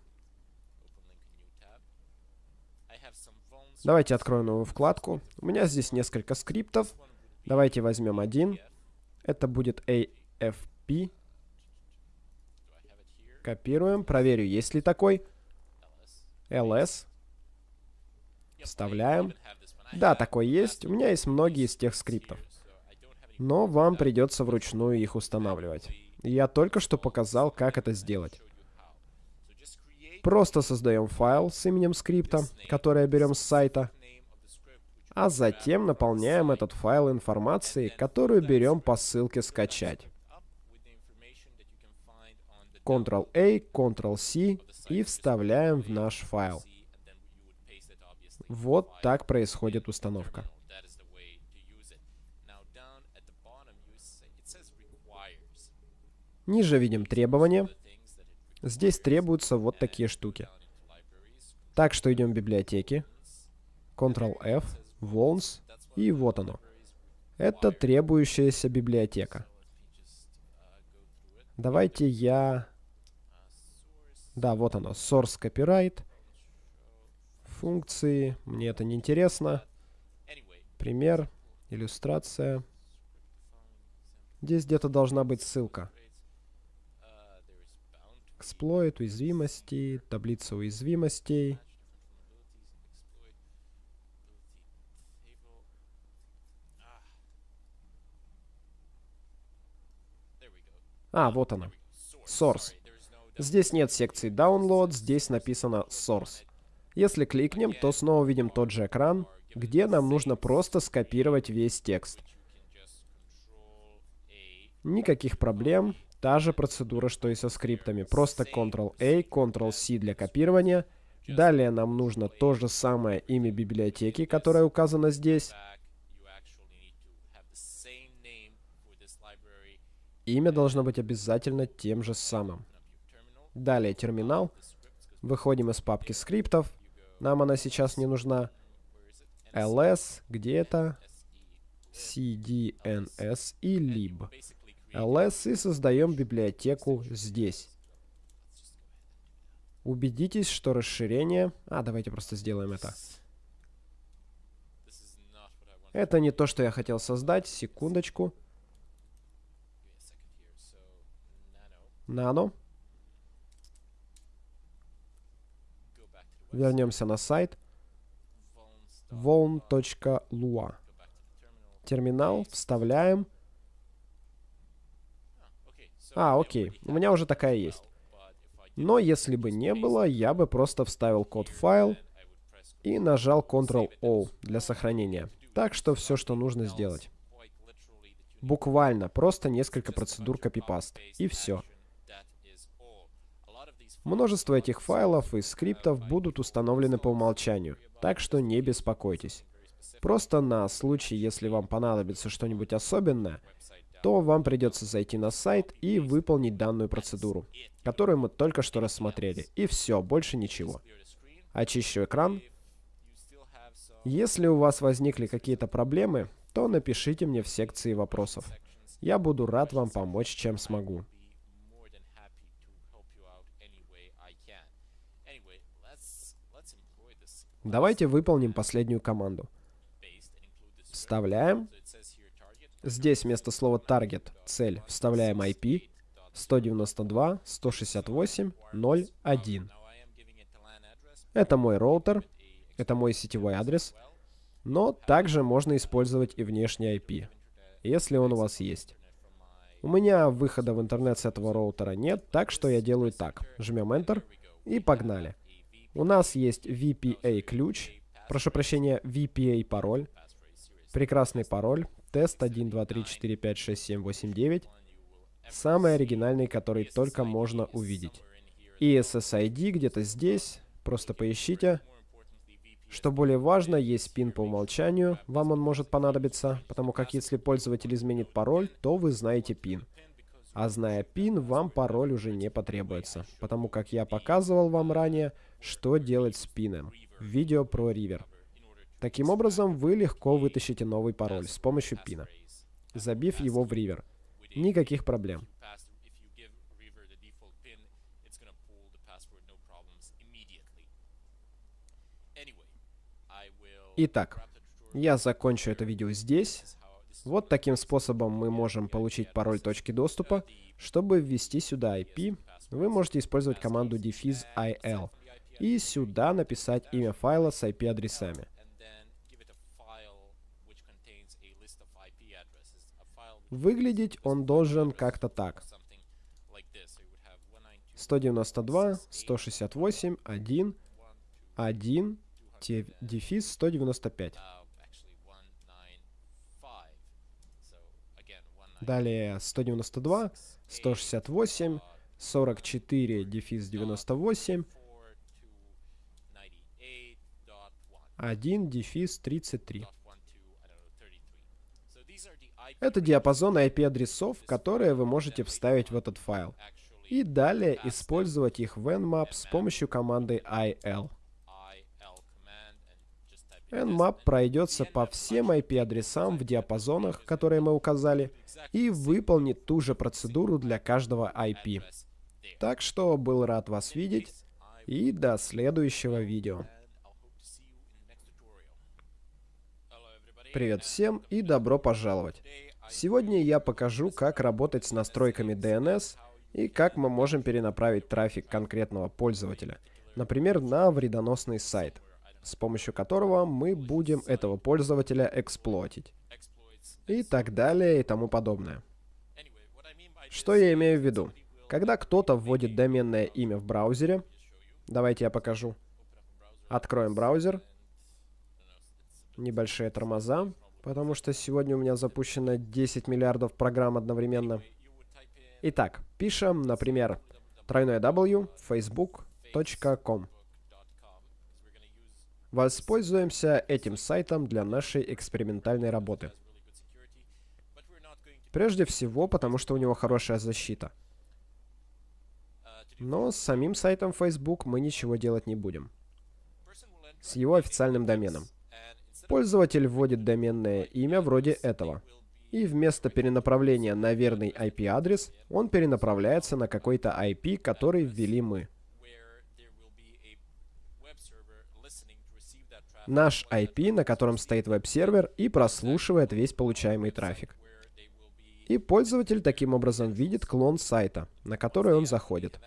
Давайте откроем новую вкладку. У меня здесь несколько скриптов. Давайте возьмем один. Это будет AFP. Копируем. Проверю, есть ли такой. LS. Вставляем. Да, такой есть. У меня есть многие из тех скриптов. Но вам придется вручную их устанавливать. Я только что показал, как это сделать. Просто создаем файл с именем скрипта, который берем с сайта, а затем наполняем этот файл информацией, которую берем по ссылке «Скачать». Ctrl-A, Ctrl-C и вставляем в наш файл. Вот так происходит установка. Ниже видим требования. Здесь требуются вот такие штуки. Так что идем в библиотеки. Ctrl-F, Волнс, и вот оно. Это требующаяся библиотека. Давайте я... Да, вот оно. Source Copyright. Функции. Мне это не интересно. Пример. Иллюстрация. Здесь где-то должна быть ссылка. Эксплойт, уязвимости, таблица уязвимостей. А, вот она. Source. Здесь нет секции Download, здесь написано Source. Если кликнем, то снова видим тот же экран, где нам нужно просто скопировать весь текст. Никаких проблем. Та же процедура, что и со скриптами. Просто Ctrl-A, Ctrl-C для копирования. Далее нам нужно то же самое имя библиотеки, которое указано здесь. Имя должно быть обязательно тем же самым. Далее терминал. Выходим из папки скриптов. Нам она сейчас не нужна. ls, где это? cdns и lib. Ls и создаем библиотеку здесь. Убедитесь, что расширение... А, давайте просто сделаем это. Это не то, что я хотел создать. Секундочку. Нано. Вернемся на сайт. Voln.lua. Терминал. Вставляем. А, окей. У меня уже такая есть. Но если бы не было, я бы просто вставил код в файл и нажал Ctrl-O для сохранения. Так что все, что нужно сделать. Буквально, просто несколько процедур копипаст. И все. Множество этих файлов и скриптов будут установлены по умолчанию, так что не беспокойтесь. Просто на случай, если вам понадобится что-нибудь особенное, то вам придется зайти на сайт и выполнить данную процедуру, которую мы только что рассмотрели. И все, больше ничего. Очищу экран. Если у вас возникли какие-то проблемы, то напишите мне в секции вопросов. Я буду рад вам помочь, чем смогу. Давайте выполним последнюю команду. Вставляем. Здесь вместо слова target, цель, вставляем IP 192.168.0.1. Это мой роутер, это мой сетевой адрес, но также можно использовать и внешний IP, если он у вас есть. У меня выхода в интернет с этого роутера нет, так что я делаю так. Жмем Enter и погнали. У нас есть VPA-ключ, прошу прощения, VPA-пароль, прекрасный пароль, Тест 1, 2, 3, 4, 5, 6, 7, 8, 9. Самый оригинальный, который только можно увидеть. И SSID где-то здесь. Просто поищите. Что более важно, есть пин по умолчанию. Вам он может понадобиться, потому как если пользователь изменит пароль, то вы знаете пин. А зная пин, вам пароль уже не потребуется, потому как я показывал вам ранее, что делать с пином видео про River. Таким образом, вы легко вытащите новый пароль с помощью пина, забив его в ривер. Никаких проблем. Итак, я закончу это видео здесь. Вот таким способом мы можем получить пароль точки доступа. Чтобы ввести сюда IP, вы можете использовать команду defiz il и сюда написать имя файла с IP-адресами. Выглядеть он должен как-то так. 192, 168, 1, 1, дефис 195. Далее 192, 168, 44, дефис 98, 1, дефис 33. Это диапазон IP-адресов, которые вы можете вставить в этот файл. И далее использовать их в Nmap с помощью команды IL. Nmap пройдется по всем IP-адресам в диапазонах, которые мы указали, и выполнит ту же процедуру для каждого IP. Так что был рад вас видеть, и до следующего видео. Привет всем и добро пожаловать! Сегодня я покажу, как работать с настройками DNS и как мы можем перенаправить трафик конкретного пользователя, например, на вредоносный сайт, с помощью которого мы будем этого пользователя эксплуатить. И так далее и тому подобное. Что я имею в виду? Когда кто-то вводит доменное имя в браузере, давайте я покажу. Откроем браузер, небольшие тормоза, потому что сегодня у меня запущено 10 миллиардов программ одновременно. Итак, пишем, например, тройное w facebook.com. Воспользуемся этим сайтом для нашей экспериментальной работы. Прежде всего, потому что у него хорошая защита. Но с самим сайтом Facebook мы ничего делать не будем. С его официальным доменом. Пользователь вводит доменное имя вроде этого. И вместо перенаправления на верный IP-адрес, он перенаправляется на какой-то IP, который ввели мы. Наш IP, на котором стоит веб-сервер, и прослушивает весь получаемый трафик. И пользователь таким образом видит клон сайта, на который он заходит,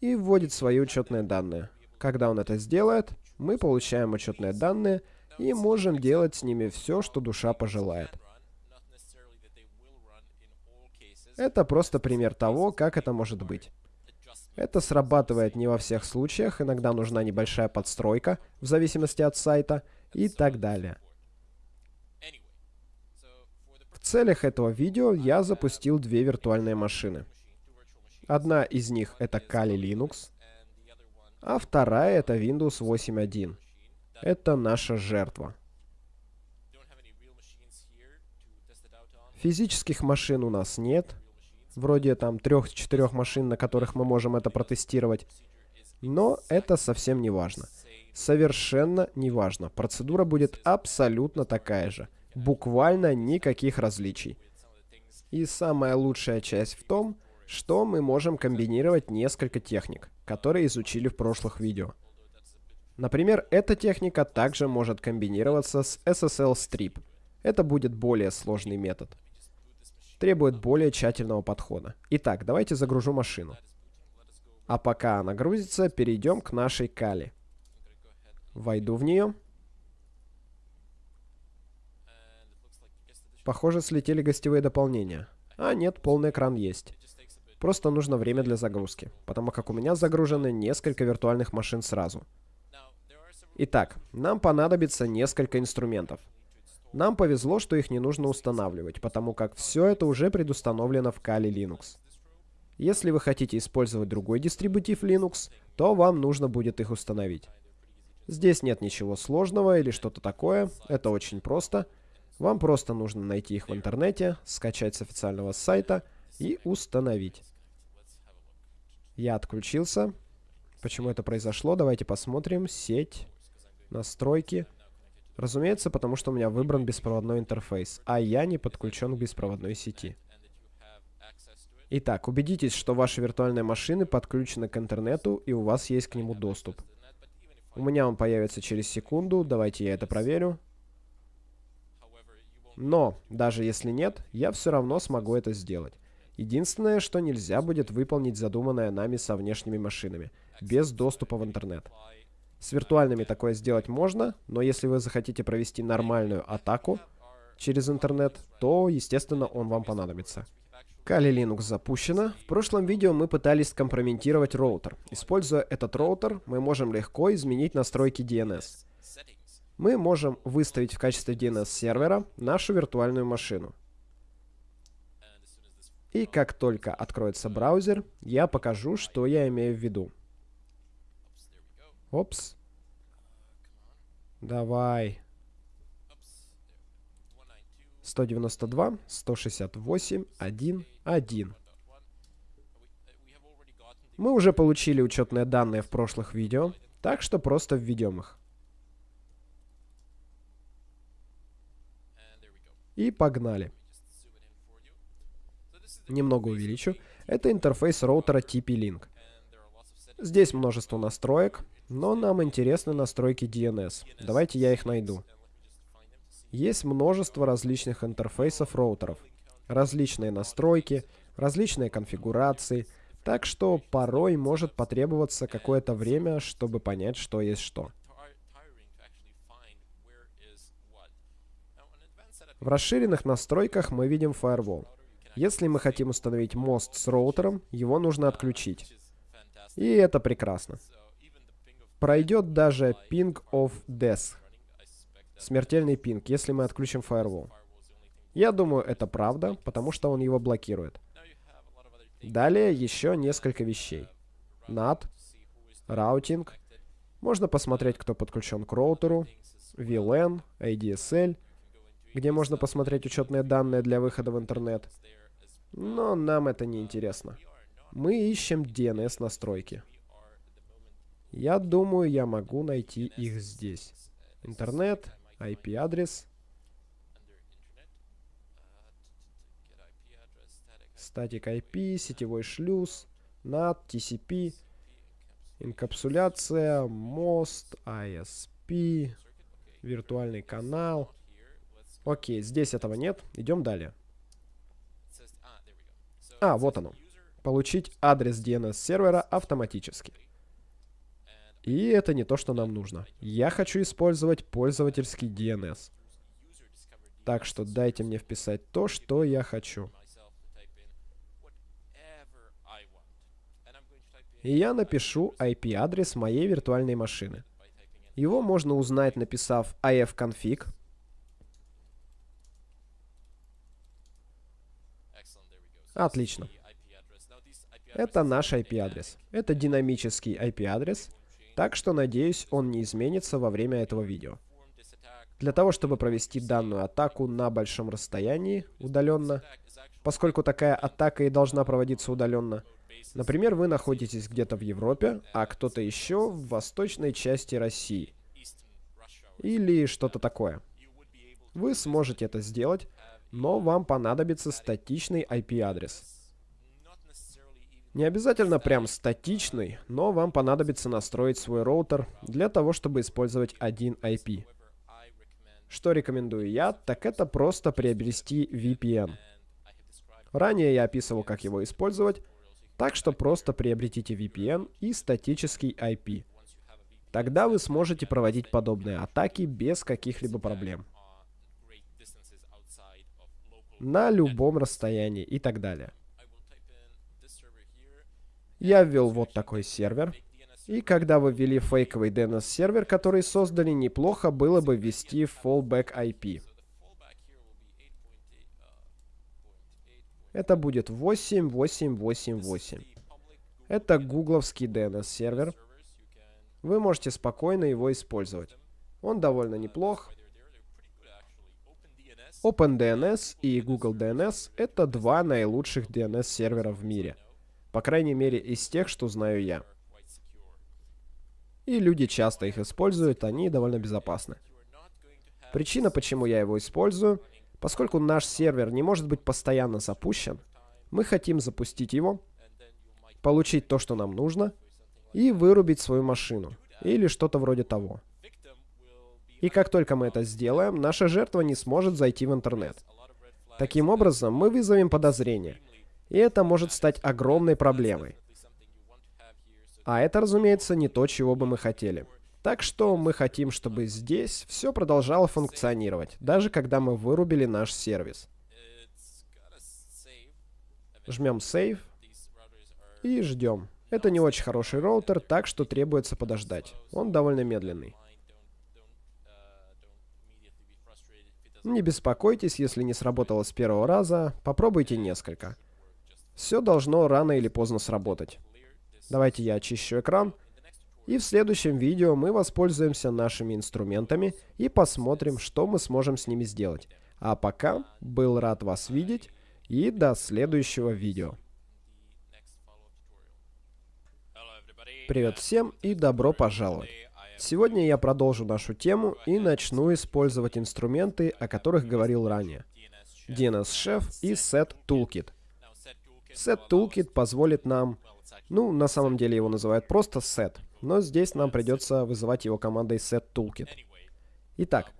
и вводит свои учетные данные. Когда он это сделает, мы получаем учетные данные и можем делать с ними все, что душа пожелает. Это просто пример того, как это может быть. Это срабатывает не во всех случаях, иногда нужна небольшая подстройка, в зависимости от сайта, и так далее. В целях этого видео я запустил две виртуальные машины. Одна из них это Kali Linux, а вторая это Windows 8.1. Это наша жертва. Физических машин у нас нет, вроде там трех-четырех машин, на которых мы можем это протестировать. Но это совсем не важно. Совершенно не важно. Процедура будет абсолютно такая же. Буквально никаких различий. И самая лучшая часть в том, что мы можем комбинировать несколько техник, которые изучили в прошлых видео. Например, эта техника также может комбинироваться с SSL Strip. Это будет более сложный метод требует более тщательного подхода. Итак, давайте загружу машину. А пока она грузится, перейдем к нашей Кали. Войду в нее. Похоже, слетели гостевые дополнения. А нет, полный экран есть. Просто нужно время для загрузки, потому как у меня загружены несколько виртуальных машин сразу. Итак, нам понадобится несколько инструментов. Нам повезло, что их не нужно устанавливать, потому как все это уже предустановлено в Kali Linux. Если вы хотите использовать другой дистрибутив Linux, то вам нужно будет их установить. Здесь нет ничего сложного или что-то такое, это очень просто. Вам просто нужно найти их в интернете, скачать с официального сайта и установить. Я отключился. Почему это произошло? Давайте посмотрим. Сеть, настройки. Разумеется, потому что у меня выбран беспроводной интерфейс, а я не подключен к беспроводной сети. Итак, убедитесь, что ваши виртуальные машины подключены к интернету и у вас есть к нему доступ. У меня он появится через секунду, давайте я это проверю. Но, даже если нет, я все равно смогу это сделать. Единственное, что нельзя будет выполнить задуманное нами со внешними машинами, без доступа в интернет. С виртуальными такое сделать можно, но если вы захотите провести нормальную атаку через интернет, то, естественно, он вам понадобится. Kali Linux запущена. В прошлом видео мы пытались скомпрометировать роутер. Используя этот роутер, мы можем легко изменить настройки DNS. Мы можем выставить в качестве DNS сервера нашу виртуальную машину. И как только откроется браузер, я покажу, что я имею в виду. Опс. Давай. 192, 168, 1, 1. Мы уже получили учетные данные в прошлых видео, так что просто введем их. И погнали. Немного увеличу. Это интерфейс роутера TP-Link. Здесь множество настроек, но нам интересны настройки DNS. Давайте я их найду. Есть множество различных интерфейсов роутеров. Различные настройки, различные конфигурации. Так что порой может потребоваться какое-то время, чтобы понять, что есть что. В расширенных настройках мы видим Firewall. Если мы хотим установить мост с роутером, его нужно отключить. И это прекрасно. Пройдет даже ping of death. Смертельный пинг, если мы отключим firewall. Я думаю, это правда, потому что он его блокирует. Далее еще несколько вещей. NAT, раутинг. Можно посмотреть, кто подключен к роутеру. VLAN, ADSL, где можно посмотреть учетные данные для выхода в интернет. Но нам это не интересно. Мы ищем DNS настройки. Я думаю, я могу найти их здесь. Интернет, IP-адрес. Статик IP, сетевой шлюз, NAT, TCP, инкапсуляция, мост, ISP, виртуальный канал. Окей, здесь этого нет. Идем далее. А, вот оно. Получить адрес DNS сервера автоматически. И это не то, что нам нужно. Я хочу использовать пользовательский DNS. Так что дайте мне вписать то, что я хочу. И я напишу IP-адрес моей виртуальной машины. Его можно узнать, написав ifconfig. Отлично. Это наш IP-адрес. Это динамический IP-адрес, так что, надеюсь, он не изменится во время этого видео. Для того, чтобы провести данную атаку на большом расстоянии, удаленно, поскольку такая атака и должна проводиться удаленно, например, вы находитесь где-то в Европе, а кто-то еще в восточной части России, или что-то такое. Вы сможете это сделать, но вам понадобится статичный IP-адрес. Не обязательно прям статичный, но вам понадобится настроить свой роутер для того, чтобы использовать один IP. Что рекомендую я, так это просто приобрести VPN. Ранее я описывал, как его использовать, так что просто приобретите VPN и статический IP. Тогда вы сможете проводить подобные атаки без каких-либо проблем. На любом расстоянии и так далее. Я ввел вот такой сервер. И когда вы ввели фейковый DNS-сервер, который создали, неплохо было бы ввести fallback IP. Это будет 8888. Это гугловский DNS-сервер. Вы можете спокойно его использовать. Он довольно неплох. OpenDNS и Google DNS — это два наилучших DNS-сервера в мире — по крайней мере, из тех, что знаю я. И люди часто их используют, они довольно безопасны. Причина, почему я его использую, поскольку наш сервер не может быть постоянно запущен, мы хотим запустить его, получить то, что нам нужно, и вырубить свою машину, или что-то вроде того. И как только мы это сделаем, наша жертва не сможет зайти в интернет. Таким образом, мы вызовем подозрение, и это может стать огромной проблемой. А это, разумеется, не то, чего бы мы хотели. Так что мы хотим, чтобы здесь все продолжало функционировать, даже когда мы вырубили наш сервис. Жмем Save и ждем. Это не очень хороший роутер, так что требуется подождать. Он довольно медленный. Не беспокойтесь, если не сработало с первого раза, попробуйте несколько. Все должно рано или поздно сработать. Давайте я очищу экран. И в следующем видео мы воспользуемся нашими инструментами и посмотрим, что мы сможем с ними сделать. А пока, был рад вас видеть и до следующего видео. Привет всем и добро пожаловать. Сегодня я продолжу нашу тему и начну использовать инструменты, о которых говорил ранее. DNS Chef и Set Toolkit. Set Toolkit позволит нам, ну, на самом деле его называют просто set, но здесь нам придется вызывать его командой set toolkit. Итак,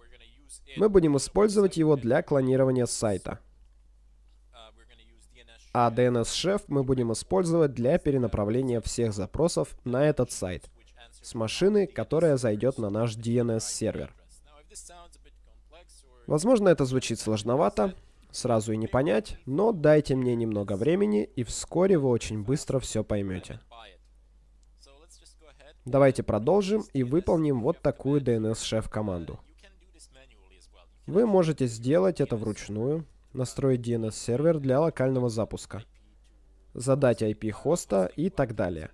мы будем использовать его для клонирования сайта. А DNS Chef мы будем использовать для перенаправления всех запросов на этот сайт с машины, которая зайдет на наш DNS сервер. Возможно, это звучит сложновато, сразу и не понять, но дайте мне немного времени, и вскоре вы очень быстро все поймете. Давайте продолжим и выполним вот такую DNS-шеф команду. Вы можете сделать это вручную, настроить DNS-сервер для локального запуска. задать IP хоста и так далее.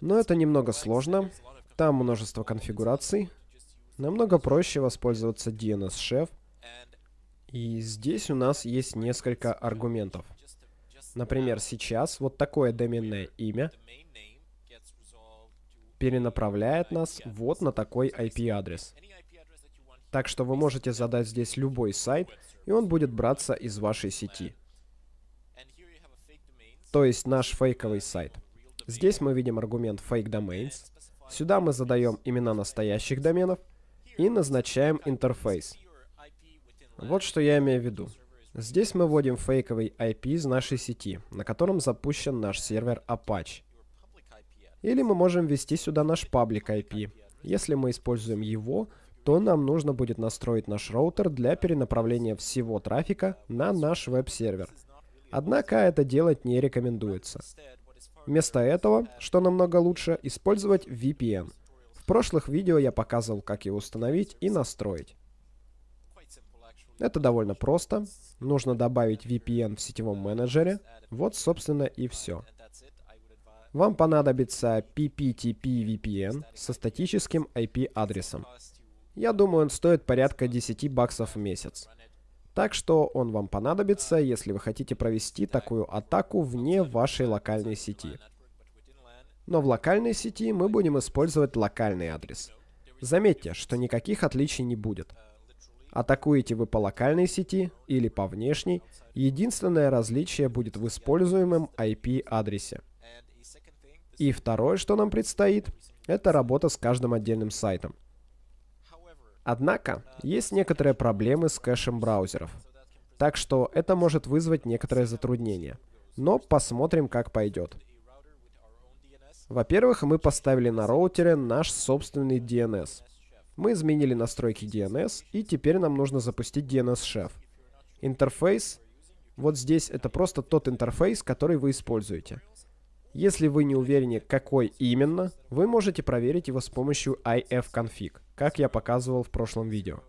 Но это немного сложно, там множество конфигураций. Намного проще воспользоваться DNS-Chef. И здесь у нас есть несколько аргументов. Например, сейчас вот такое доменное имя перенаправляет нас вот на такой IP-адрес. Так что вы можете задать здесь любой сайт, и он будет браться из вашей сети. То есть наш фейковый сайт. Здесь мы видим аргумент fake domains. Сюда мы задаем имена настоящих доменов и назначаем интерфейс. Вот что я имею в виду. Здесь мы вводим фейковый IP из нашей сети, на котором запущен наш сервер Apache. Или мы можем ввести сюда наш паблик IP. Если мы используем его, то нам нужно будет настроить наш роутер для перенаправления всего трафика на наш веб-сервер. Однако это делать не рекомендуется. Вместо этого, что намного лучше, использовать VPN. В прошлых видео я показывал, как его установить и настроить. Это довольно просто. Нужно добавить VPN в сетевом менеджере. Вот, собственно, и все. Вам понадобится PPTP VPN со статическим IP-адресом. Я думаю, он стоит порядка 10 баксов в месяц. Так что он вам понадобится, если вы хотите провести такую атаку вне вашей локальной сети. Но в локальной сети мы будем использовать локальный адрес. Заметьте, что никаких отличий не будет. Атакуете вы по локальной сети или по внешней, единственное различие будет в используемом IP-адресе. И второе, что нам предстоит, это работа с каждым отдельным сайтом. Однако, есть некоторые проблемы с кэшем браузеров. Так что это может вызвать некоторые затруднения. Но посмотрим, как пойдет. Во-первых, мы поставили на роутере наш собственный DNS. Мы изменили настройки DNS, и теперь нам нужно запустить DNS-шеф. Интерфейс, вот здесь это просто тот интерфейс, который вы используете. Если вы не уверены, какой именно, вы можете проверить его с помощью ifconfig, как я показывал в прошлом видео.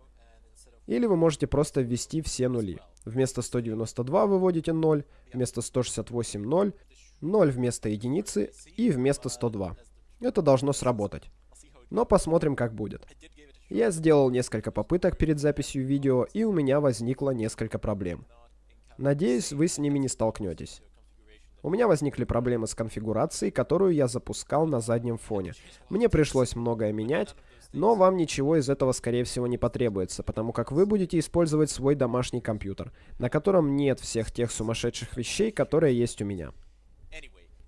Или вы можете просто ввести все нули. Вместо 192 выводите 0, вместо 168 0, 0 вместо единицы и вместо 102. Это должно сработать. Но посмотрим, как будет. Я сделал несколько попыток перед записью видео, и у меня возникло несколько проблем. Надеюсь, вы с ними не столкнетесь. У меня возникли проблемы с конфигурацией, которую я запускал на заднем фоне. Мне пришлось многое менять, но вам ничего из этого, скорее всего, не потребуется, потому как вы будете использовать свой домашний компьютер, на котором нет всех тех сумасшедших вещей, которые есть у меня.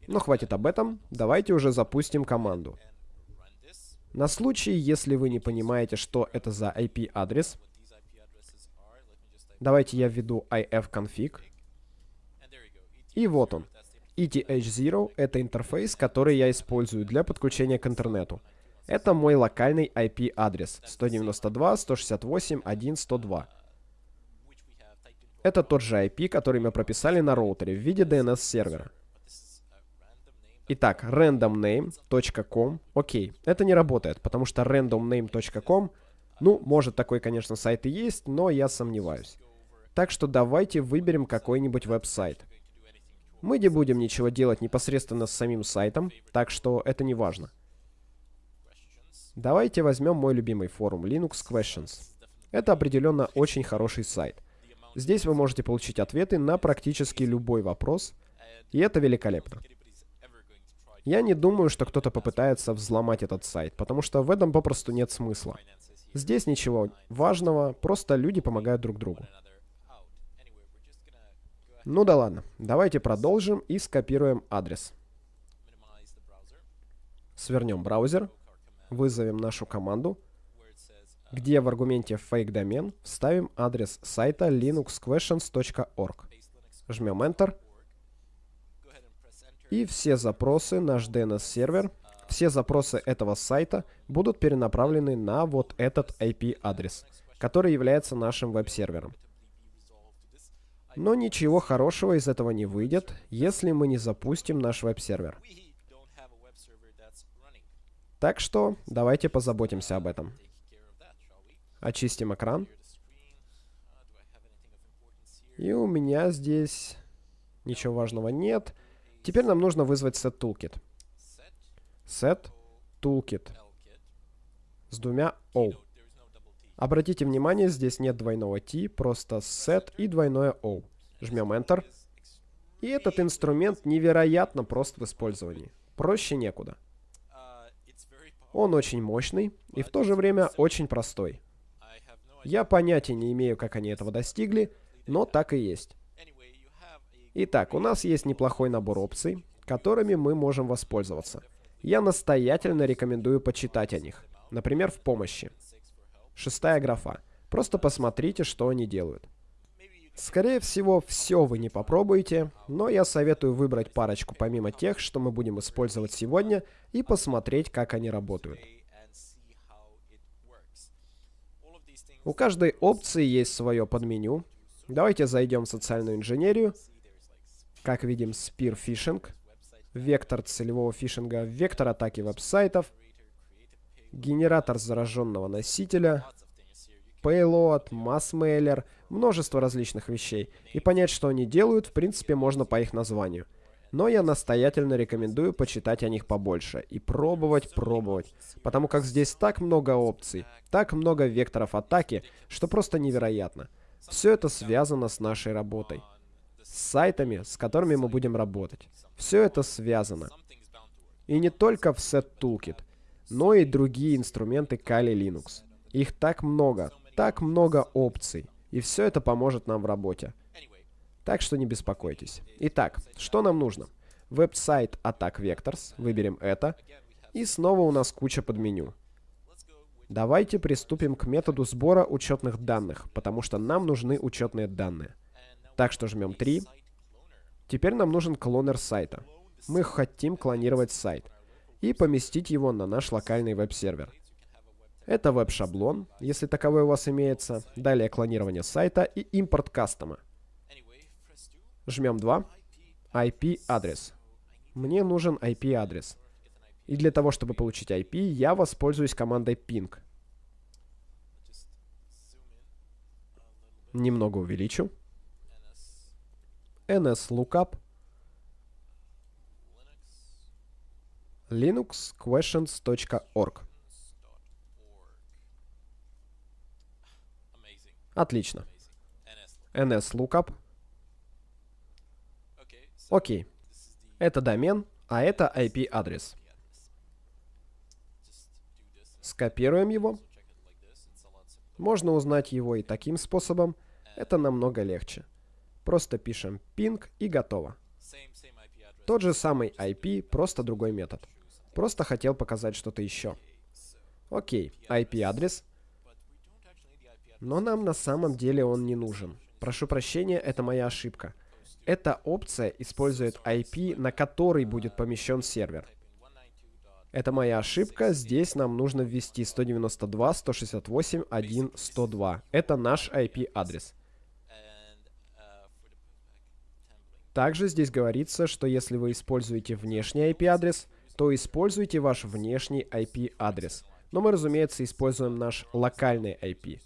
Но хватит об этом, давайте уже запустим команду. На случай, если вы не понимаете, что это за IP-адрес, давайте я введу ifconfig. И вот он. ETH0 — это интерфейс, который я использую для подключения к интернету. Это мой локальный IP-адрес 192.168.1.102. Это тот же IP, который мы прописали на роутере в виде DNS-сервера. Итак, randomname.com. Окей, это не работает, потому что randomname.com, ну, может такой, конечно, сайт и есть, но я сомневаюсь. Так что давайте выберем какой-нибудь веб-сайт. Мы не будем ничего делать непосредственно с самим сайтом, так что это не важно. Давайте возьмем мой любимый форум Linux Questions. Это определенно очень хороший сайт. Здесь вы можете получить ответы на практически любой вопрос, и это великолепно. Я не думаю, что кто-то попытается взломать этот сайт, потому что в этом попросту нет смысла. Здесь ничего важного, просто люди помогают друг другу. Ну да ладно, давайте продолжим и скопируем адрес. Свернем браузер, вызовем нашу команду, где в аргументе fake домен вставим адрес сайта linuxquestions.org. Жмем Enter, и все запросы, наш DNS-сервер, все запросы этого сайта будут перенаправлены на вот этот IP-адрес, который является нашим веб-сервером. Но ничего хорошего из этого не выйдет, если мы не запустим наш веб-сервер. Так что давайте позаботимся об этом. Очистим экран. И у меня здесь Ничего важного нет. Теперь нам нужно вызвать setToolkit. Set Toolkit с двумя O. Обратите внимание, здесь нет двойного T, просто set и двойное O. Жмем Enter. И этот инструмент невероятно прост в использовании. Проще некуда. Он очень мощный и в то же время очень простой. Я понятия не имею, как они этого достигли, но так и есть. Итак, у нас есть неплохой набор опций, которыми мы можем воспользоваться. Я настоятельно рекомендую почитать о них. Например, в помощи. Шестая графа. Просто посмотрите, что они делают. Скорее всего, все вы не попробуете, но я советую выбрать парочку помимо тех, что мы будем использовать сегодня, и посмотреть, как они работают. У каждой опции есть свое подменю. Давайте зайдем в социальную инженерию. Как видим, Spear Phishing, вектор целевого фишинга, вектор атаки веб-сайтов, генератор зараженного носителя, payload, mass-mailer, множество различных вещей. И понять, что они делают, в принципе, можно по их названию. Но я настоятельно рекомендую почитать о них побольше и пробовать, пробовать. Потому как здесь так много опций, так много векторов атаки, что просто невероятно. Все это связано с нашей работой. С сайтами, с которыми мы будем работать. Все это связано. И не только в Set Toolkit, но и другие инструменты Kali Linux. Их так много, так много опций. И все это поможет нам в работе. Так что не беспокойтесь. Итак, что нам нужно? Веб-сайт Attack Vectors, выберем это. И снова у нас куча подменю. Давайте приступим к методу сбора учетных данных, потому что нам нужны учетные данные. Так что жмем 3. Теперь нам нужен клонер сайта. Мы хотим клонировать сайт и поместить его на наш локальный веб-сервер. Это веб-шаблон, если таковой у вас имеется. Далее клонирование сайта и импорт кастома. Жмем 2. IP-адрес. Мне нужен IP-адрес. И для того, чтобы получить IP, я воспользуюсь командой ping. Немного увеличу. Nslookup linuxquestions.org Отлично. nslookup Окей. Это домен, а это IP-адрес. Скопируем его. Можно узнать его и таким способом. Это намного легче. Просто пишем ping и готово. Тот же самый IP, просто другой метод. Просто хотел показать что-то еще. Окей, IP-адрес. Но нам на самом деле он не нужен. Прошу прощения, это моя ошибка. Эта опция использует IP, на который будет помещен сервер. Это моя ошибка. Здесь нам нужно ввести 192.168.1.102. Это наш IP-адрес. Также здесь говорится, что если вы используете внешний IP-адрес, то используйте ваш внешний IP-адрес. Но мы, разумеется, используем наш локальный IP.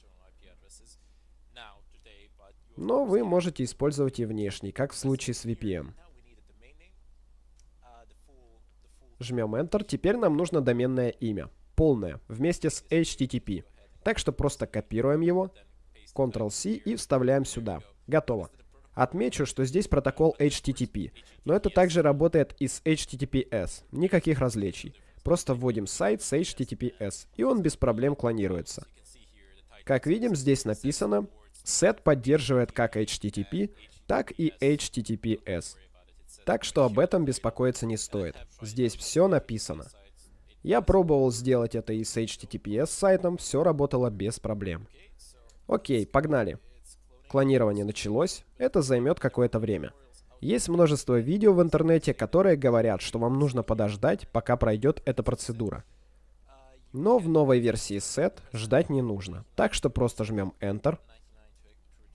Но вы можете использовать и внешний, как в случае с VPN. Жмем Enter. Теперь нам нужно доменное имя. Полное, вместе с HTTP. Так что просто копируем его, Ctrl-C и вставляем сюда. Готово. Отмечу, что здесь протокол HTTP, но это также работает и с HTTPS. Никаких различий. Просто вводим сайт с HTTPS, и он без проблем клонируется. Как видим, здесь написано Set поддерживает как HTTP, так и HTTPS. Так что об этом беспокоиться не стоит. Здесь все написано. Я пробовал сделать это и с HTTPS сайтом, все работало без проблем. Окей, погнали. Клонирование началось, это займет какое-то время. Есть множество видео в интернете, которые говорят, что вам нужно подождать, пока пройдет эта процедура. Но в новой версии SET ждать не нужно, так что просто жмем Enter,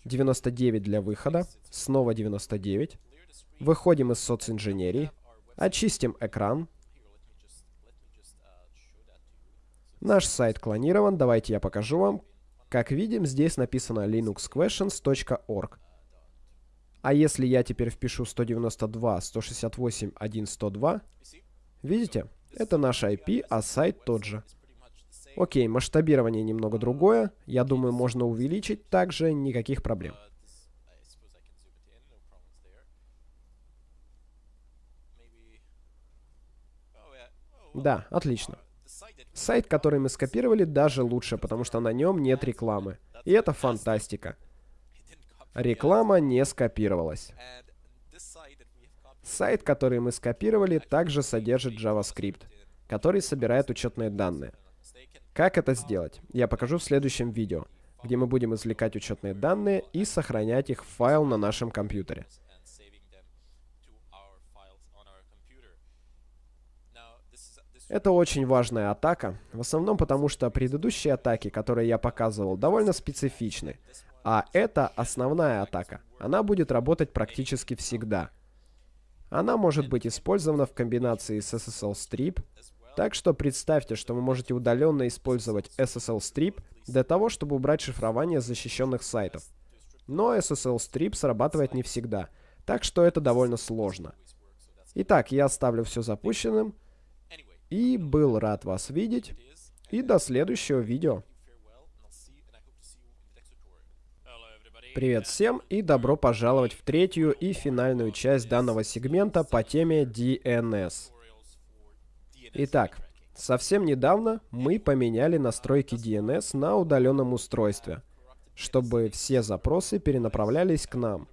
99 для выхода, снова 99. Выходим из социнженерии, очистим экран. Наш сайт клонирован, давайте я покажу вам. Как видим, здесь написано linuxquestions.org. А если я теперь впишу 192.168.1.102, видите, это наш IP, а сайт тот же. Окей, масштабирование немного другое. Я думаю, можно увеличить также, никаких проблем. Да, отлично. Сайт, который мы скопировали, даже лучше, потому что на нем нет рекламы. И это фантастика. Реклама не скопировалась. Сайт, который мы скопировали, также содержит JavaScript, который собирает учетные данные. Как это сделать? Я покажу в следующем видео, где мы будем извлекать учетные данные и сохранять их в файл на нашем компьютере. Это очень важная атака, в основном потому, что предыдущие атаки, которые я показывал, довольно специфичны. А это основная атака. Она будет работать практически всегда. Она может быть использована в комбинации с SSL Strip, так что представьте, что вы можете удаленно использовать SSL Strip для того, чтобы убрать шифрование защищенных сайтов. Но SSL Strip срабатывает не всегда, так что это довольно сложно. Итак, я оставлю все запущенным, и был рад вас видеть. И до следующего видео. Привет всем и добро пожаловать в третью и финальную часть данного сегмента по теме DNS. Итак, совсем недавно мы поменяли настройки DNS на удаленном устройстве, чтобы все запросы перенаправлялись к нам.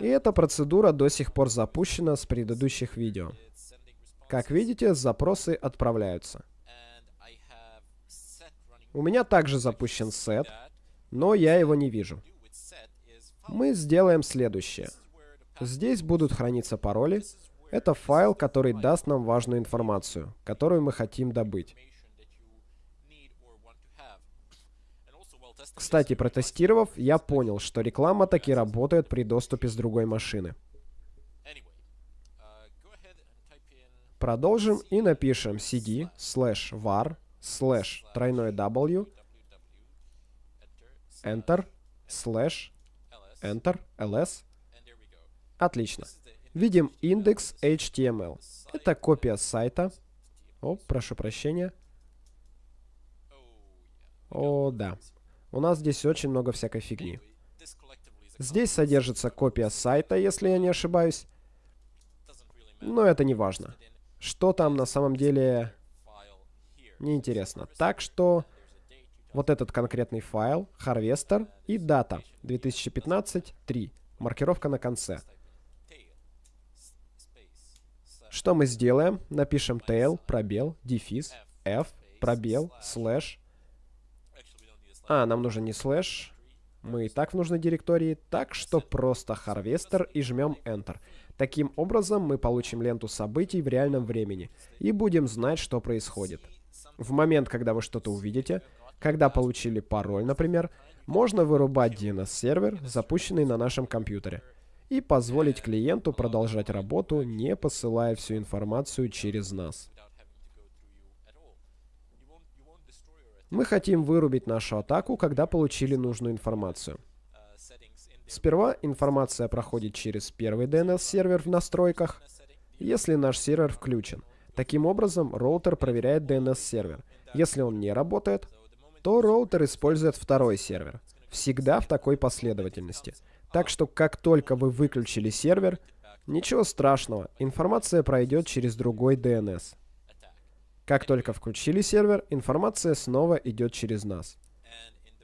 И эта процедура до сих пор запущена с предыдущих видео. Как видите, запросы отправляются. У меня также запущен set, но я его не вижу. Мы сделаем следующее. Здесь будут храниться пароли. Это файл, который даст нам важную информацию, которую мы хотим добыть. Кстати, протестировав, я понял, что реклама таки работает при доступе с другой машины. Продолжим и напишем cd slash var slash тройной w enter slash enter ls. Отлично. Видим индекс HTML. Это копия сайта. О, прошу прощения. О, да. У нас здесь очень много всякой фигни. Здесь содержится копия сайта, если я не ошибаюсь. Но это не важно. Что там на самом деле, неинтересно. Так что вот этот конкретный файл, harvester и дата 2015-3, маркировка на конце. Что мы сделаем? Напишем tail, пробел, дефис, f, пробел, слэш, а, нам нужен не слэш. Мы и так в нужной директории, так что просто harvester и жмем Enter. Таким образом, мы получим ленту событий в реальном времени и будем знать, что происходит. В момент, когда вы что-то увидите, когда получили пароль, например, можно вырубать DNS-сервер, запущенный на нашем компьютере, и позволить клиенту продолжать работу, не посылая всю информацию через нас. Мы хотим вырубить нашу атаку, когда получили нужную информацию. Сперва информация проходит через первый DNS-сервер в настройках, если наш сервер включен. Таким образом, роутер проверяет DNS-сервер. Если он не работает, то роутер использует второй сервер. Всегда в такой последовательности. Так что, как только вы выключили сервер, ничего страшного, информация пройдет через другой DNS. Как только включили сервер, информация снова идет через нас.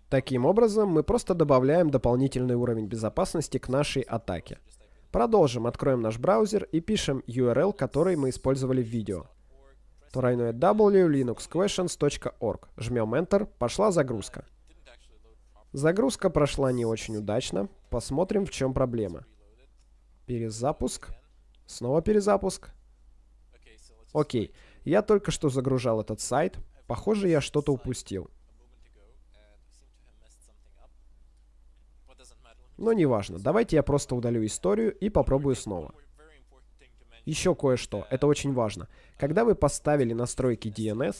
Таким образом, мы просто добавляем дополнительный уровень безопасности к нашей атаке. Продолжим, откроем наш браузер и пишем URL, который мы использовали в видео. Тройное. Жмем Enter, пошла загрузка. Загрузка прошла не очень удачно. Посмотрим, в чем проблема. Перезапуск. Снова перезапуск. Окей. Я только что загружал этот сайт. Похоже, я что-то упустил. Но неважно. Давайте я просто удалю историю и попробую снова. Еще кое-что. Это очень важно. Когда вы поставили настройки DNS,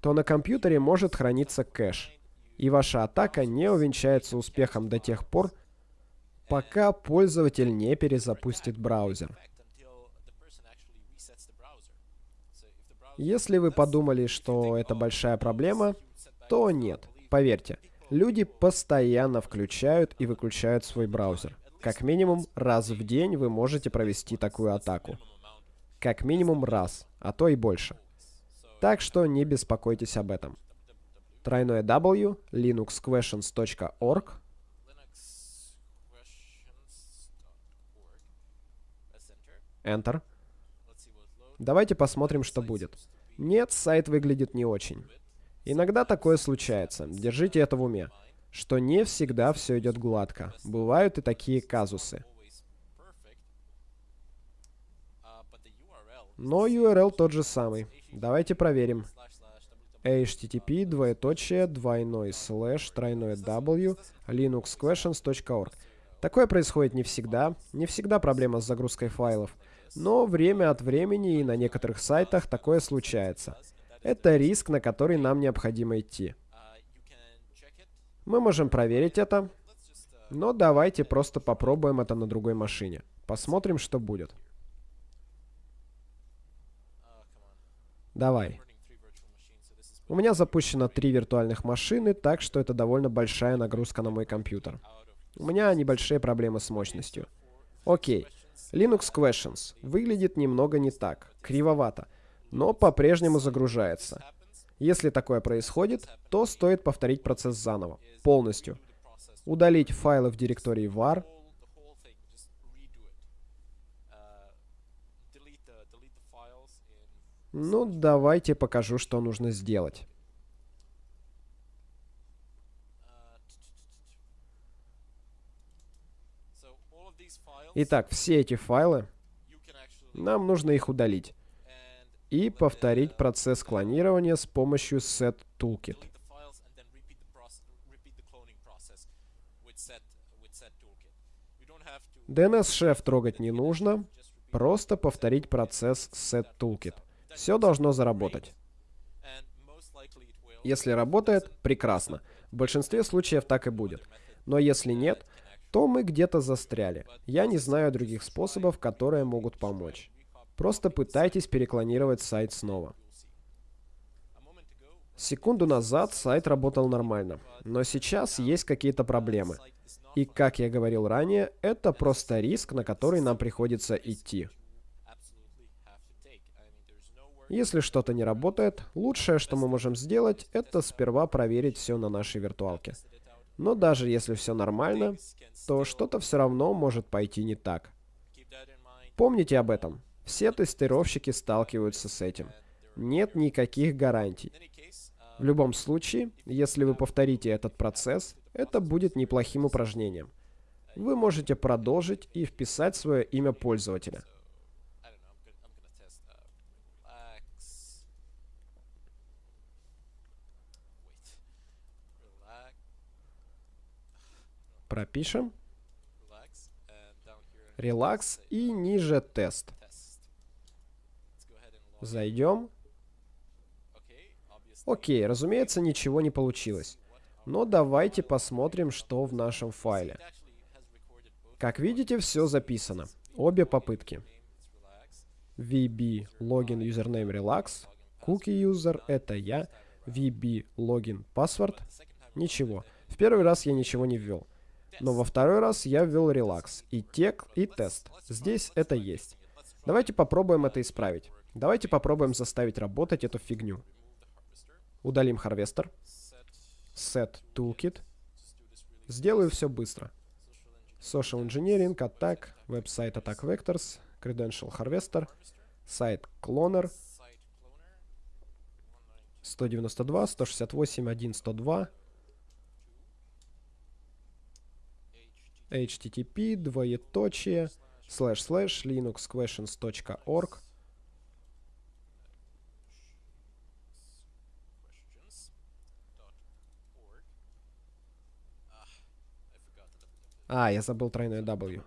то на компьютере может храниться кэш. и ваша атака не увенчается успехом до тех пор, пока пользователь не перезапустит браузер. Если вы подумали, что это большая проблема, то нет. Поверьте, люди постоянно включают и выключают свой браузер. Как минимум раз в день вы можете провести такую атаку. Как минимум раз, а то и больше. Так что не беспокойтесь об этом. Тройное W, linuxquestions.org. Enter. Давайте посмотрим, что будет. Нет, сайт выглядит не очень. Иногда такое случается. Держите это в уме. Что не всегда все идет гладко. Бывают и такие казусы. Но URL тот же самый. Давайте проверим. http двоеточие двойной слэш тройной w linuxquestions.org. Такое происходит не всегда. Не всегда проблема с загрузкой файлов. Но время от времени и на некоторых сайтах такое случается. Это риск, на который нам необходимо идти. Мы можем проверить это, но давайте просто попробуем это на другой машине. Посмотрим, что будет. Давай. У меня запущено три виртуальных машины, так что это довольно большая нагрузка на мой компьютер. У меня небольшие проблемы с мощностью. Окей. Linux Questions выглядит немного не так, кривовато, но по-прежнему загружается. Если такое происходит, то стоит повторить процесс заново, полностью. Удалить файлы в директории var, Ну, давайте покажу, что нужно сделать. Итак, все эти файлы, нам нужно их удалить. И повторить процесс клонирования с помощью set toolkit. DNS-шеф трогать не нужно, просто повторить процесс set toolkit. Все должно заработать. Если работает, прекрасно. В большинстве случаев так и будет. Но если нет, то мы где-то застряли. Я не знаю других способов, которые могут помочь. Просто пытайтесь переклонировать сайт снова. Секунду назад сайт работал нормально, но сейчас есть какие-то проблемы. И, как я говорил ранее, это просто риск, на который нам приходится идти. Если что-то не работает, лучшее, что мы можем сделать, это сперва проверить все на нашей виртуалке. Но даже если все нормально, то что-то все равно может пойти не так. Помните об этом. Все тестировщики сталкиваются с этим. Нет никаких гарантий. В любом случае, если вы повторите этот процесс, это будет неплохим упражнением. Вы можете продолжить и вписать свое имя пользователя. Пропишем. Релакс и ниже тест. Зайдем. Окей, разумеется, ничего не получилось. Но давайте посмотрим, что в нашем файле. Как видите, все записано. Обе попытки. VB login username relax. Cookie user это я. VB login password. Ничего. В первый раз я ничего не ввел. Но во второй раз я ввел релакс, и тег, и тест. Здесь это есть. Давайте попробуем это исправить. Давайте попробуем заставить работать эту фигню. Удалим харвестер. Set toolkit. Сделаю все быстро. Social Engineering, Attack, Website Attack Vectors, Credential Harvester, Site Cloner, 192, 168, 1, 102, http двоеточие slash slash linuxquestions.org А, я забыл тройное W.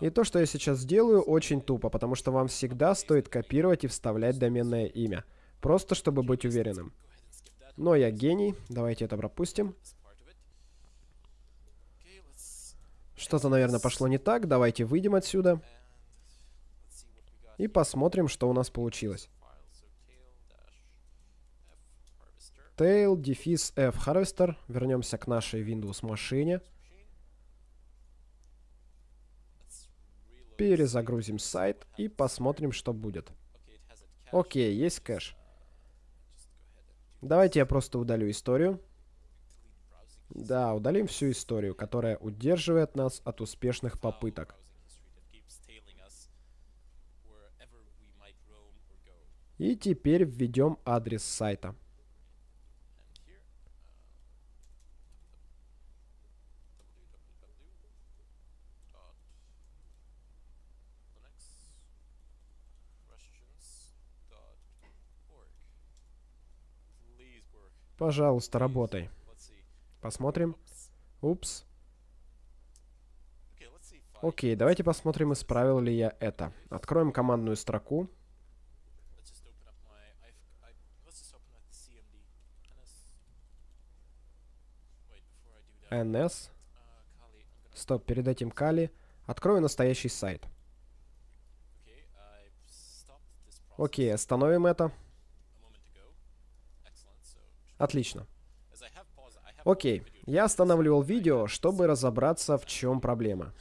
И то, что я сейчас сделаю, очень тупо, потому что вам всегда стоит копировать и вставлять доменное имя. Просто чтобы быть уверенным. Но я гений, давайте это пропустим. Что-то, наверное, пошло не так, давайте выйдем отсюда. И посмотрим, что у нас получилось. tail, дефис f harvester. Вернемся к нашей Windows машине. Перезагрузим сайт и посмотрим, что будет. Окей, есть кэш. Давайте я просто удалю историю. Да, удалим всю историю, которая удерживает нас от успешных попыток. И теперь введем адрес сайта. Пожалуйста, работай. Посмотрим. Упс. Окей, давайте посмотрим, исправил ли я это. Откроем командную строку. NS. Стоп, перед этим Кали. Открою настоящий сайт. Окей, остановим это. Отлично. Окей, я останавливал видео, чтобы разобраться, в чем проблема.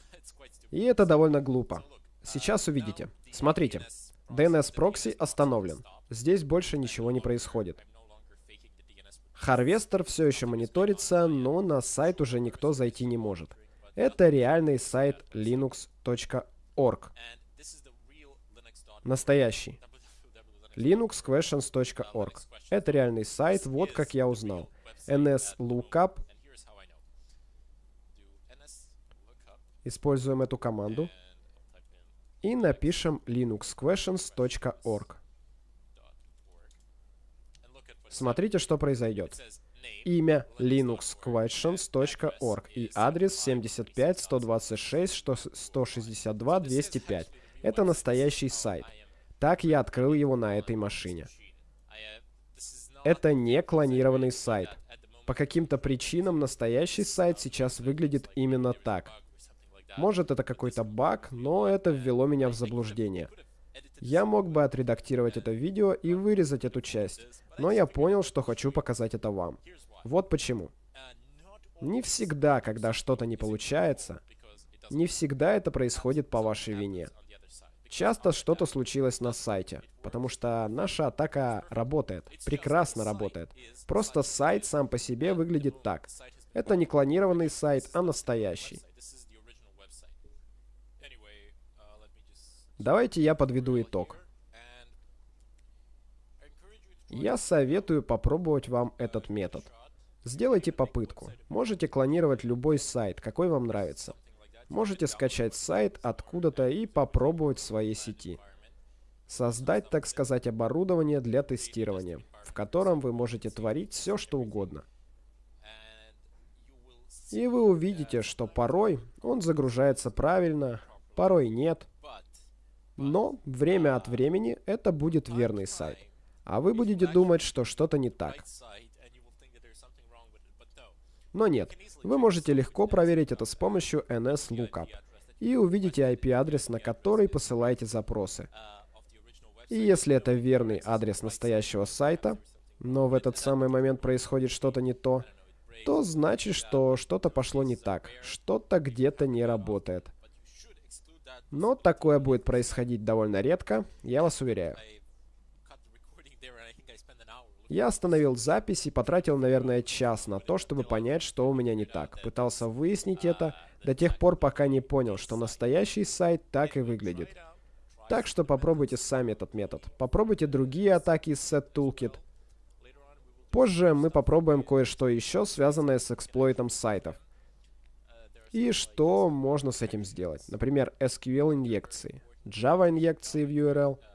И это довольно глупо. Сейчас увидите. Смотрите. DNS прокси остановлен. Здесь больше ничего не происходит. Харвестер все еще мониторится, но на сайт уже никто зайти не может. Это реальный сайт linux.org. Настоящий linuxquestions.org. Это реальный сайт, вот как я узнал. nslookup. Используем эту команду. И напишем linuxquestions.org. Смотрите, что произойдет. Имя linuxquestions.org и адрес 75 126 162 205. Это настоящий сайт. Так я открыл его на этой машине. Это не клонированный сайт. По каким-то причинам настоящий сайт сейчас выглядит именно так. Может это какой-то баг, но это ввело меня в заблуждение. Я мог бы отредактировать это видео и вырезать эту часть, но я понял, что хочу показать это вам. Вот почему. Не всегда, когда что-то не получается, не всегда это происходит по вашей вине. Часто что-то случилось на сайте, потому что наша атака работает, прекрасно работает. Просто сайт сам по себе выглядит так. Это не клонированный сайт, а настоящий. Давайте я подведу итог. Я советую попробовать вам этот метод. Сделайте попытку. Можете клонировать любой сайт, какой вам нравится. Можете скачать сайт откуда-то и попробовать в своей сети. Создать, так сказать, оборудование для тестирования, в котором вы можете творить все, что угодно. И вы увидите, что порой он загружается правильно, порой нет. Но время от времени это будет верный сайт. А вы будете думать, что что-то не так. Но нет, вы можете легко проверить это с помощью NSLookup и увидите IP-адрес, на который посылаете запросы. И если это верный адрес настоящего сайта, но в этот самый момент происходит что-то не то, то значит, что что-то пошло не так, что-то где-то не работает. Но такое будет происходить довольно редко, я вас уверяю. Я остановил запись и потратил, наверное, час на то, чтобы понять, что у меня не так. Пытался выяснить это до тех пор, пока не понял, что настоящий сайт так и выглядит. Так что попробуйте сами этот метод. Попробуйте другие атаки из Set Toolkit. Позже мы попробуем кое-что еще, связанное с эксплойтом сайтов. И что можно с этим сделать? Например, SQL-инъекции, Java-инъекции в URL —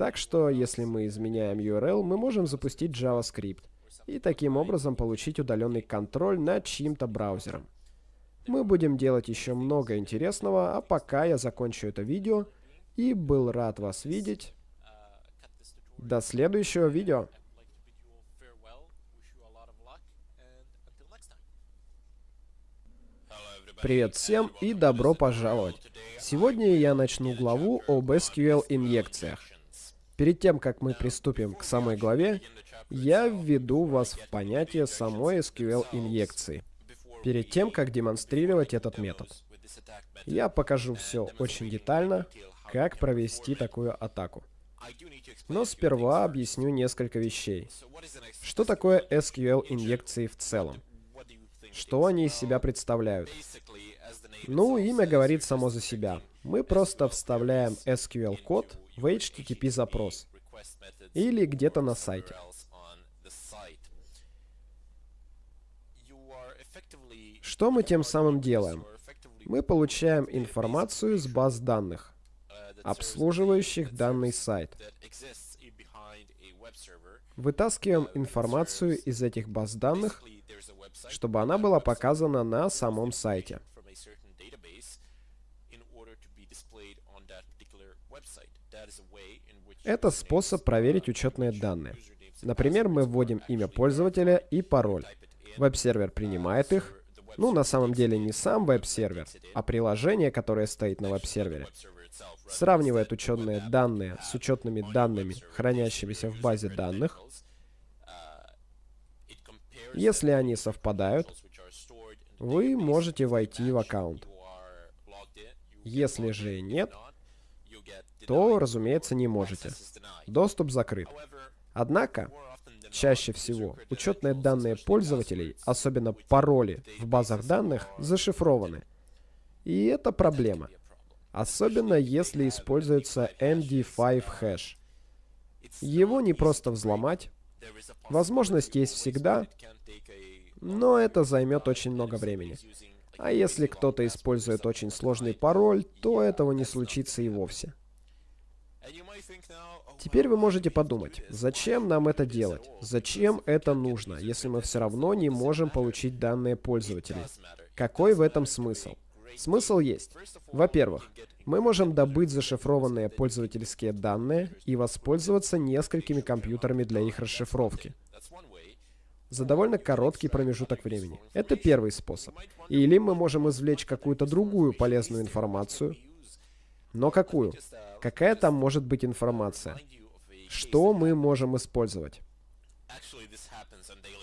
Так что, если мы изменяем URL, мы можем запустить JavaScript и таким образом получить удаленный контроль над чьим-то браузером. Мы будем делать еще много интересного, а пока я закончу это видео и был рад вас видеть. До следующего видео. Привет всем и добро пожаловать! Сегодня я начну главу об SQL-инъекциях. Перед тем, как мы приступим к самой главе, я введу вас в понятие самой SQL-инъекции, перед тем, как демонстрировать этот метод. Я покажу все очень детально, как провести такую атаку. Но сперва объясню несколько вещей. Что такое SQL-инъекции в целом? Что они из себя представляют? Ну, имя говорит само за себя. Мы просто вставляем SQL-код в HTTP-запрос или где-то на сайте. Что мы тем самым делаем? Мы получаем информацию с баз данных, обслуживающих данный сайт. Вытаскиваем информацию из этих баз данных, чтобы она была показана на самом сайте. Это способ проверить учетные данные. Например, мы вводим имя пользователя и пароль. Веб-сервер принимает их. Ну, на самом деле не сам веб-сервер, а приложение, которое стоит на веб-сервере. Сравнивает учетные данные с учетными данными, хранящимися в базе данных. Если они совпадают, вы можете войти в аккаунт. Если же нет, то, разумеется, не можете. Доступ закрыт. Однако, чаще всего, учетные данные пользователей, особенно пароли в базах данных, зашифрованы. И это проблема. Особенно если используется MD5 хэш. Его не просто взломать. Возможность есть всегда, но это займет очень много времени. А если кто-то использует очень сложный пароль, то этого не случится и вовсе. Теперь вы можете подумать, зачем нам это делать? Зачем это нужно, если мы все равно не можем получить данные пользователей? Какой в этом смысл? Смысл есть. Во-первых, мы можем добыть зашифрованные пользовательские данные и воспользоваться несколькими компьютерами для их расшифровки за довольно короткий промежуток времени. Это первый способ. Или мы можем извлечь какую-то другую полезную информацию. Но какую? Какая там может быть информация? Что мы можем использовать?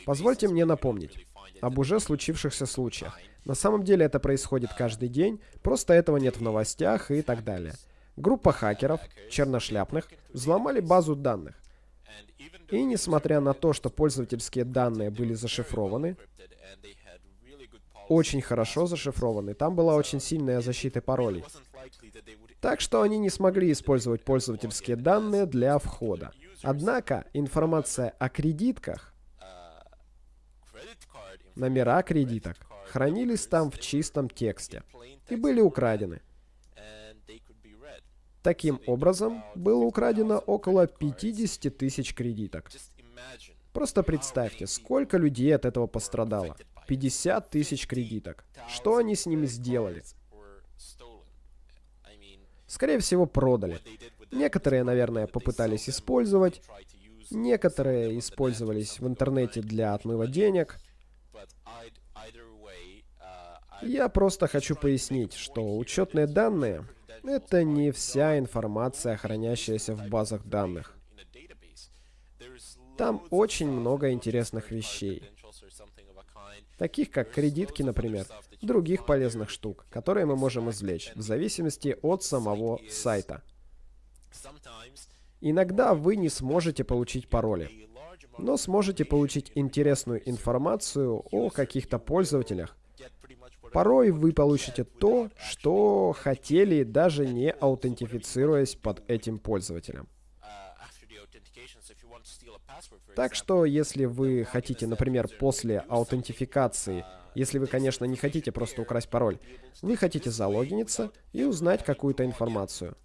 Позвольте мне напомнить об уже случившихся случаях. На самом деле это происходит каждый день, просто этого нет в новостях и так далее. Группа хакеров, черношляпных, взломали базу данных. И несмотря на то, что пользовательские данные были зашифрованы, очень хорошо зашифрованы, там была очень сильная защита паролей. Так что они не смогли использовать пользовательские данные для входа. Однако информация о кредитках, номера кредиток, хранились там в чистом тексте и были украдены. Таким образом, было украдено около 50 тысяч кредиток. Просто представьте, сколько людей от этого пострадало. 50 тысяч кредиток. Что они с ними сделали? Скорее всего, продали. Некоторые, наверное, попытались использовать. Некоторые использовались в интернете для отмыва денег. Я просто хочу пояснить, что учетные данные это не вся информация, хранящаяся в базах данных. Там очень много интересных вещей. Таких как кредитки, например, других полезных штук, которые мы можем извлечь, в зависимости от самого сайта. Иногда вы не сможете получить пароли, но сможете получить интересную информацию о каких-то пользователях, Порой вы получите то, что хотели, даже не аутентифицируясь под этим пользователем. Так что, если вы хотите, например, после аутентификации, если вы, конечно, не хотите просто украсть пароль, вы хотите залогиниться и узнать какую-то информацию.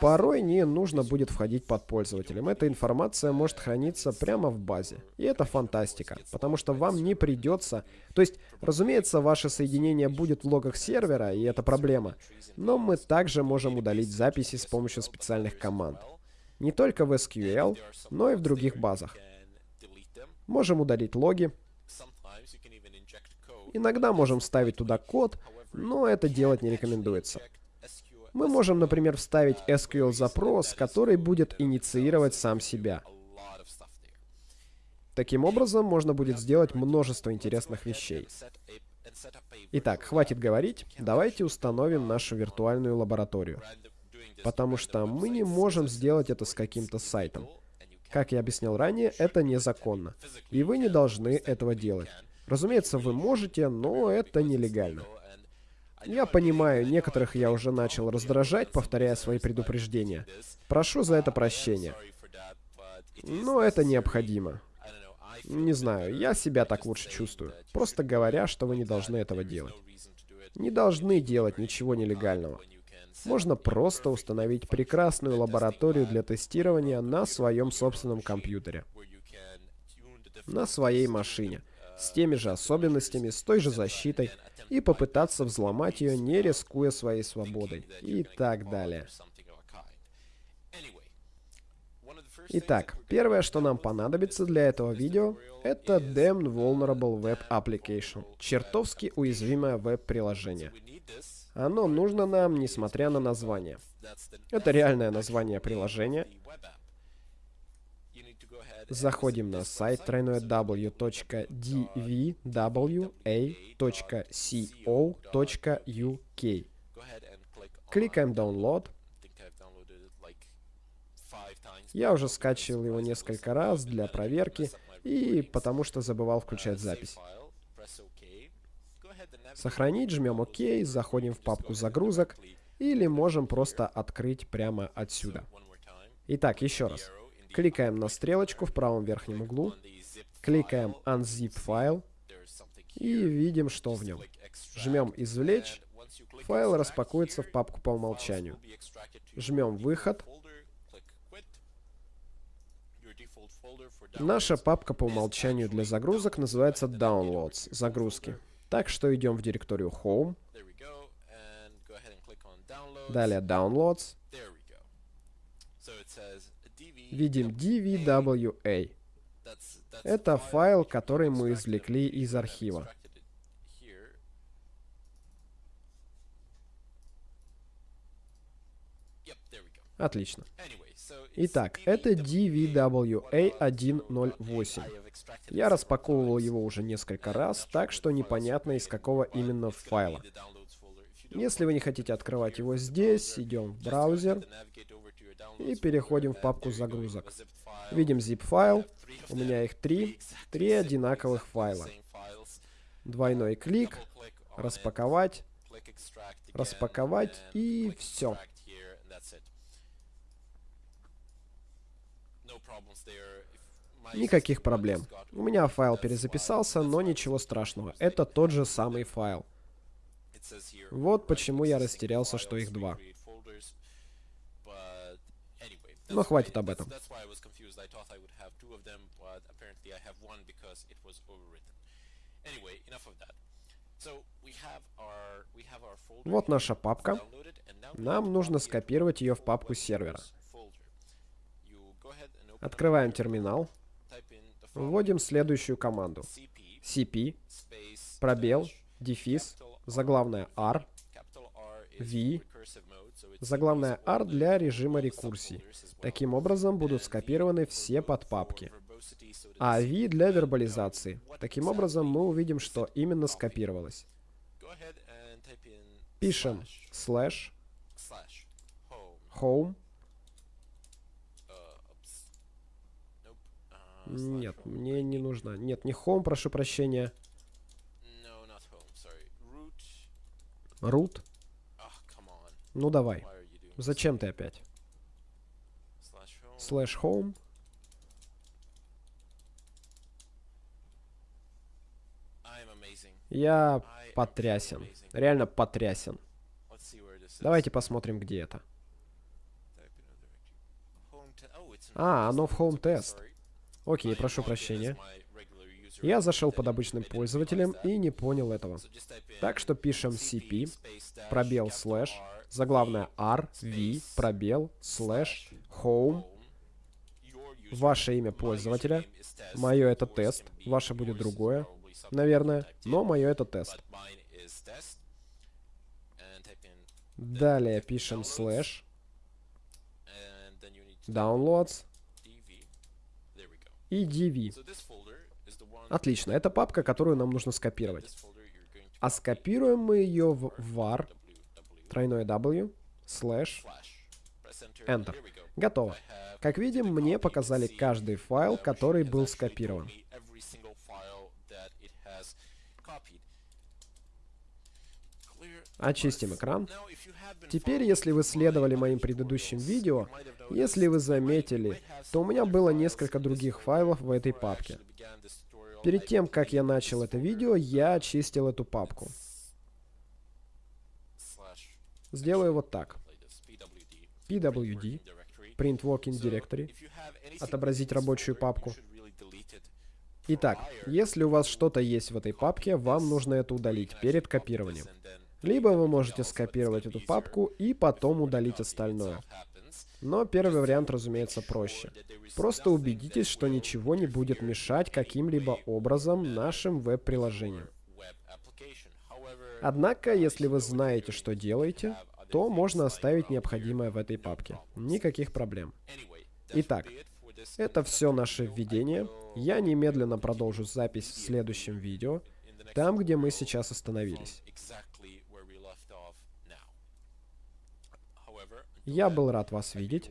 Порой не нужно будет входить под пользователем. Эта информация может храниться прямо в базе. И это фантастика, потому что вам не придется... То есть, разумеется, ваше соединение будет в логах сервера, и это проблема. Но мы также можем удалить записи с помощью специальных команд. Не только в SQL, но и в других базах. Можем удалить логи. Иногда можем вставить туда код, но это делать не рекомендуется. Мы можем, например, вставить SQL-запрос, который будет инициировать сам себя. Таким образом, можно будет сделать множество интересных вещей. Итак, хватит говорить, давайте установим нашу виртуальную лабораторию. Потому что мы не можем сделать это с каким-то сайтом. Как я объяснял ранее, это незаконно. И вы не должны этого делать. Разумеется, вы можете, но это нелегально. Я понимаю, некоторых я уже начал раздражать, повторяя свои предупреждения. Прошу за это прощения. Но это необходимо. Не знаю, я себя так лучше чувствую. Просто говоря, что вы не должны этого делать. Не должны делать ничего нелегального. Можно просто установить прекрасную лабораторию для тестирования на своем собственном компьютере. На своей машине. С теми же особенностями, с той же защитой и попытаться взломать ее, не рискуя своей свободой, и так далее. Итак, первое, что нам понадобится для этого видео, это Damned Vulnerable Web Application, чертовски уязвимое веб-приложение. Оно нужно нам, несмотря на название. Это реальное название приложения, Заходим на сайт www.dvwa.co.uk. Кликаем Download. Я уже скачивал его несколько раз для проверки и потому что забывал включать запись. Сохранить, жмем ОК, заходим в папку загрузок или можем просто открыть прямо отсюда. Итак, еще раз. Кликаем на стрелочку в правом верхнем углу. Кликаем Unzip файл. И видим, что в нем. Жмем «Извлечь». Файл распакуется в папку по умолчанию. Жмем «Выход». Наша папка по умолчанию для загрузок называется Downloads, загрузки. Так что идем в директорию Home. Далее Downloads видим DVWA. Это файл, который мы извлекли из архива. Отлично. Итак, это DVWA108. Я распаковывал его уже несколько раз, так что непонятно из какого именно файла. Если вы не хотите открывать его здесь, идем в браузер, и переходим в папку загрузок. Видим zip-файл. У меня их три. Три одинаковых файла. Двойной клик. Распаковать. Распаковать и все. Никаких проблем. У меня файл перезаписался, но ничего страшного. Это тот же самый файл. Вот почему я растерялся, что их два. Но хватит об этом. Вот наша папка. Нам нужно скопировать ее в папку сервера. Открываем терминал. Вводим следующую команду. cp, пробел, дефис, заглавная r, v, Заглавная R для режима рекурсии. Таким образом будут скопированы все подпапки. А V для вербализации. Таким образом мы увидим, что именно скопировалось. Пишем slash home. Нет, мне не нужно. Нет, не home, прошу прощения. Root. Ну давай. Зачем ты опять? Slash home. Я потрясен. Реально потрясен. Давайте посмотрим, где это. А, оно в Home Test. Окей, прошу прощения. Я зашел под обычным пользователем и не понял этого. Так что пишем cp, пробел слэш, заглавная r, v, пробел, слэш, home, ваше имя пользователя, мое это тест, ваше будет другое, наверное, но мое это тест. Далее пишем слэш, downloads и dv. Отлично, это папка, которую нам нужно скопировать. А скопируем мы ее в var, тройное w, слэш, enter. Готово. Как видим, мне показали каждый файл, который был скопирован. Очистим экран. Теперь, если вы следовали моим предыдущим видео, если вы заметили, то у меня было несколько других файлов в этой папке. Перед тем, как я начал это видео, я очистил эту папку. Сделаю вот так. pwd, print working directory, отобразить рабочую папку. Итак, если у вас что-то есть в этой папке, вам нужно это удалить перед копированием. Либо вы можете скопировать эту папку и потом удалить остальное. Но первый вариант, разумеется, проще. Просто убедитесь, что ничего не будет мешать каким-либо образом нашим веб-приложениям. Однако, если вы знаете, что делаете, то можно оставить необходимое в этой папке. Никаких проблем. Итак, это все наше введение. Я немедленно продолжу запись в следующем видео, там, где мы сейчас остановились. Я был рад вас видеть.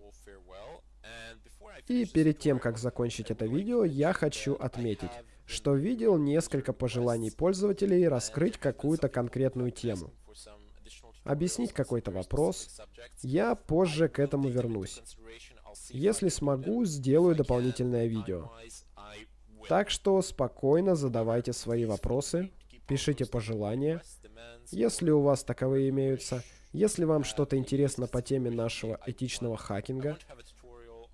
И перед тем, как закончить это видео, я хочу отметить, что видел несколько пожеланий пользователей раскрыть какую-то конкретную тему. Объяснить какой-то вопрос. Я позже к этому вернусь. Если смогу, сделаю дополнительное видео. Так что спокойно задавайте свои вопросы, пишите пожелания. Если у вас таковые имеются, если вам что-то интересно по теме нашего этичного хакинга,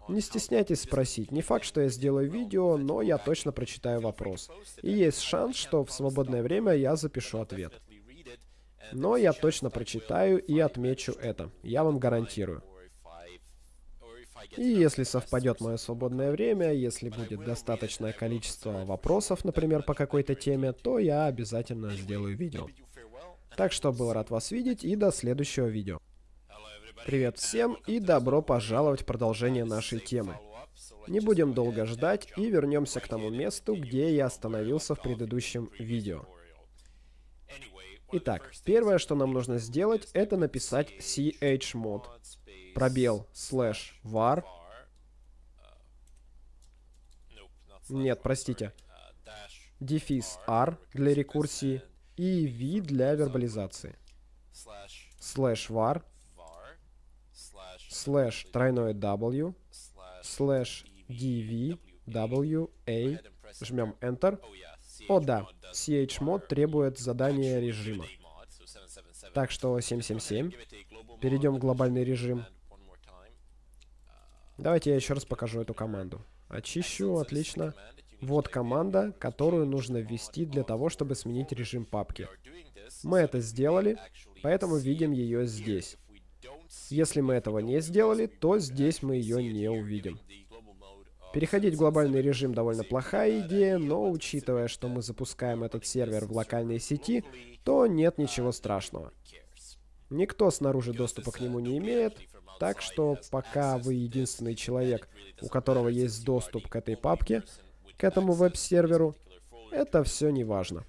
не стесняйтесь спросить. Не факт, что я сделаю видео, но я точно прочитаю вопрос. И есть шанс, что в свободное время я запишу ответ. Но я точно прочитаю и отмечу это. Я вам гарантирую. И если совпадет мое свободное время, если будет достаточное количество вопросов, например, по какой-то теме, то я обязательно сделаю видео. Так что был рад вас видеть и до следующего видео. Привет всем и добро пожаловать в продолжение нашей темы. Не будем долго ждать и вернемся к тому месту, где я остановился в предыдущем видео. Итак, первое, что нам нужно сделать, это написать chmod, пробел, слэш, var. Нет, простите. Дефис r для рекурсии и v для вербализации. Слэш var, слэш тройное w, слэш dv, w, a, жмем Enter. О да, chmod требует задания режима. Так что 777. Перейдем в глобальный режим. Давайте я еще раз покажу эту команду. Очищу, отлично. Вот команда, которую нужно ввести для того, чтобы сменить режим папки. Мы это сделали, поэтому видим ее здесь. Если мы этого не сделали, то здесь мы ее не увидим. Переходить в глобальный режим довольно плохая идея, но учитывая, что мы запускаем этот сервер в локальной сети, то нет ничего страшного. Никто снаружи доступа к нему не имеет, так что пока вы единственный человек, у которого есть доступ к этой папке, к этому веб-серверу, это все не важно.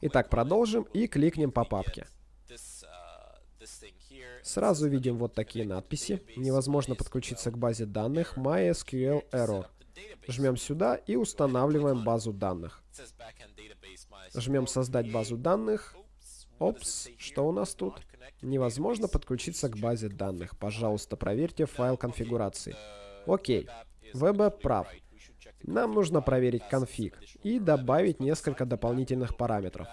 Итак, продолжим и кликнем по папке. Сразу видим вот такие надписи. Невозможно подключиться к базе данных MySQL Error. Жмем сюда и устанавливаем базу данных. Жмем «Создать базу данных». Опс, что у нас тут? Невозможно подключиться к базе данных. Пожалуйста, проверьте файл конфигурации. Окей. VB прав. Нам нужно проверить конфиг и добавить несколько дополнительных параметров.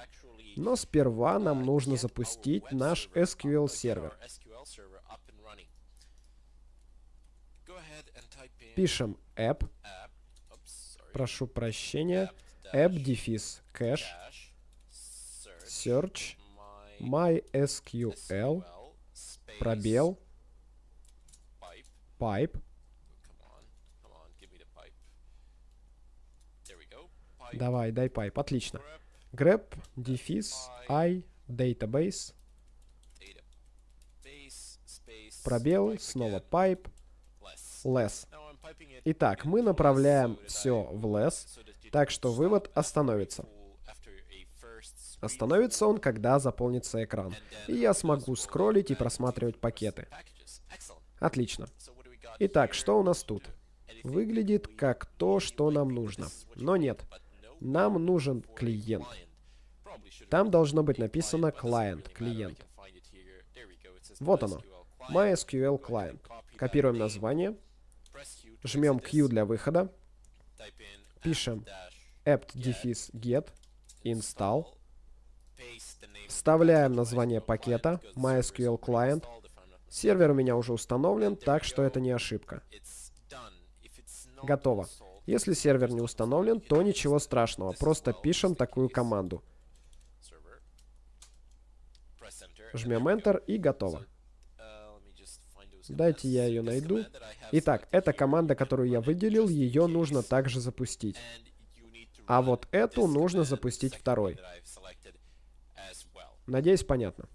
Но сперва нам нужно запустить наш SQL сервер. Пишем app, прошу прощения, app дефис кэш, search, mysql, пробел, pipe, Давай, дай pipe. Отлично. grep, дефис, i, database, пробел, снова pipe, less. Итак, мы направляем все в less, так что вывод остановится. Остановится он, когда заполнится экран, и я смогу скроллить и просматривать пакеты. Отлично. Итак, что у нас тут? Выглядит как то, что нам нужно. Но нет. Нам нужен клиент. Там должно быть написано client, клиент. Вот оно. MySQL Client. Копируем название. Жмем Q для выхода. Пишем apt-get install. Вставляем название пакета MySQL Client. Сервер у меня уже установлен, так что это не ошибка. Готово. Если сервер не установлен, то ничего страшного. Просто пишем такую команду. Жмем Enter и готово. Дайте я ее найду. Итак, эта команда, которую я выделил, ее нужно также запустить. А вот эту нужно запустить второй. Надеюсь, понятно.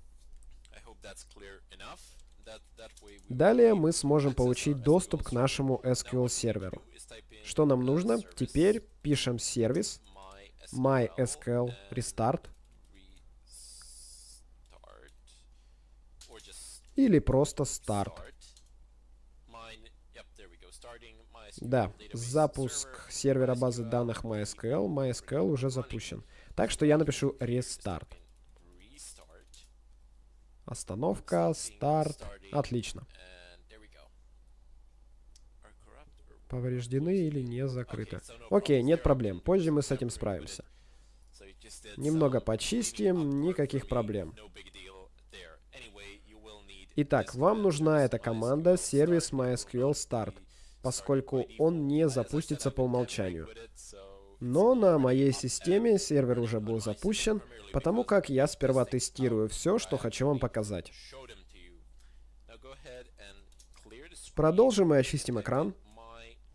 Далее мы сможем получить доступ к нашему SQL серверу. Что нам нужно? Теперь пишем сервис mysql restart или просто start. Да, запуск сервера базы данных MySQL. MySQL уже запущен. Так что я напишу restart. Остановка, старт. Отлично. Повреждены или не закрыты. Окей, нет проблем. Позже мы с этим справимся. Немного почистим, никаких проблем. Итак, вам нужна эта команда сервис MySQL Start, поскольку он не запустится по умолчанию. Но на моей системе сервер уже был запущен, потому как я сперва тестирую все, что хочу вам показать. Продолжим и очистим экран.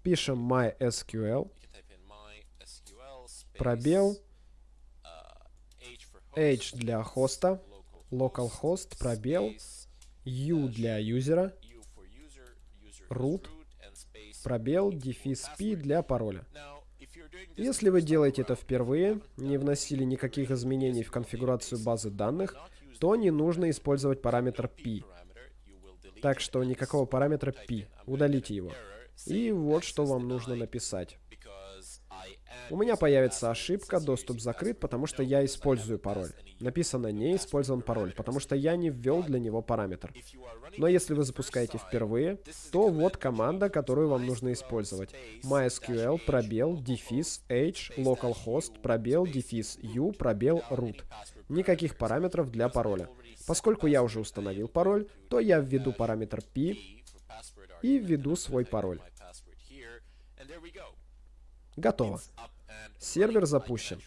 Пишем MySQL, пробел, H для хоста, localhost, пробел, U для юзера, root, пробел, дефис P для пароля. Если вы делаете это впервые, не вносили никаких изменений в конфигурацию базы данных, то не нужно использовать параметр P. Так что никакого параметра P. Удалите его. И вот что вам нужно написать. У меня появится ошибка, доступ закрыт, потому что я использую пароль. Написано «не использован пароль», потому что я не ввел для него параметр. Но если вы запускаете впервые, то вот команда, которую вам нужно использовать. MySQL, пробел, дефис, h, localhost, пробел, дефис, u, пробел, root. Никаких параметров для пароля. Поскольку я уже установил пароль, то я введу параметр p и введу свой пароль. Готово. Сервер запущен.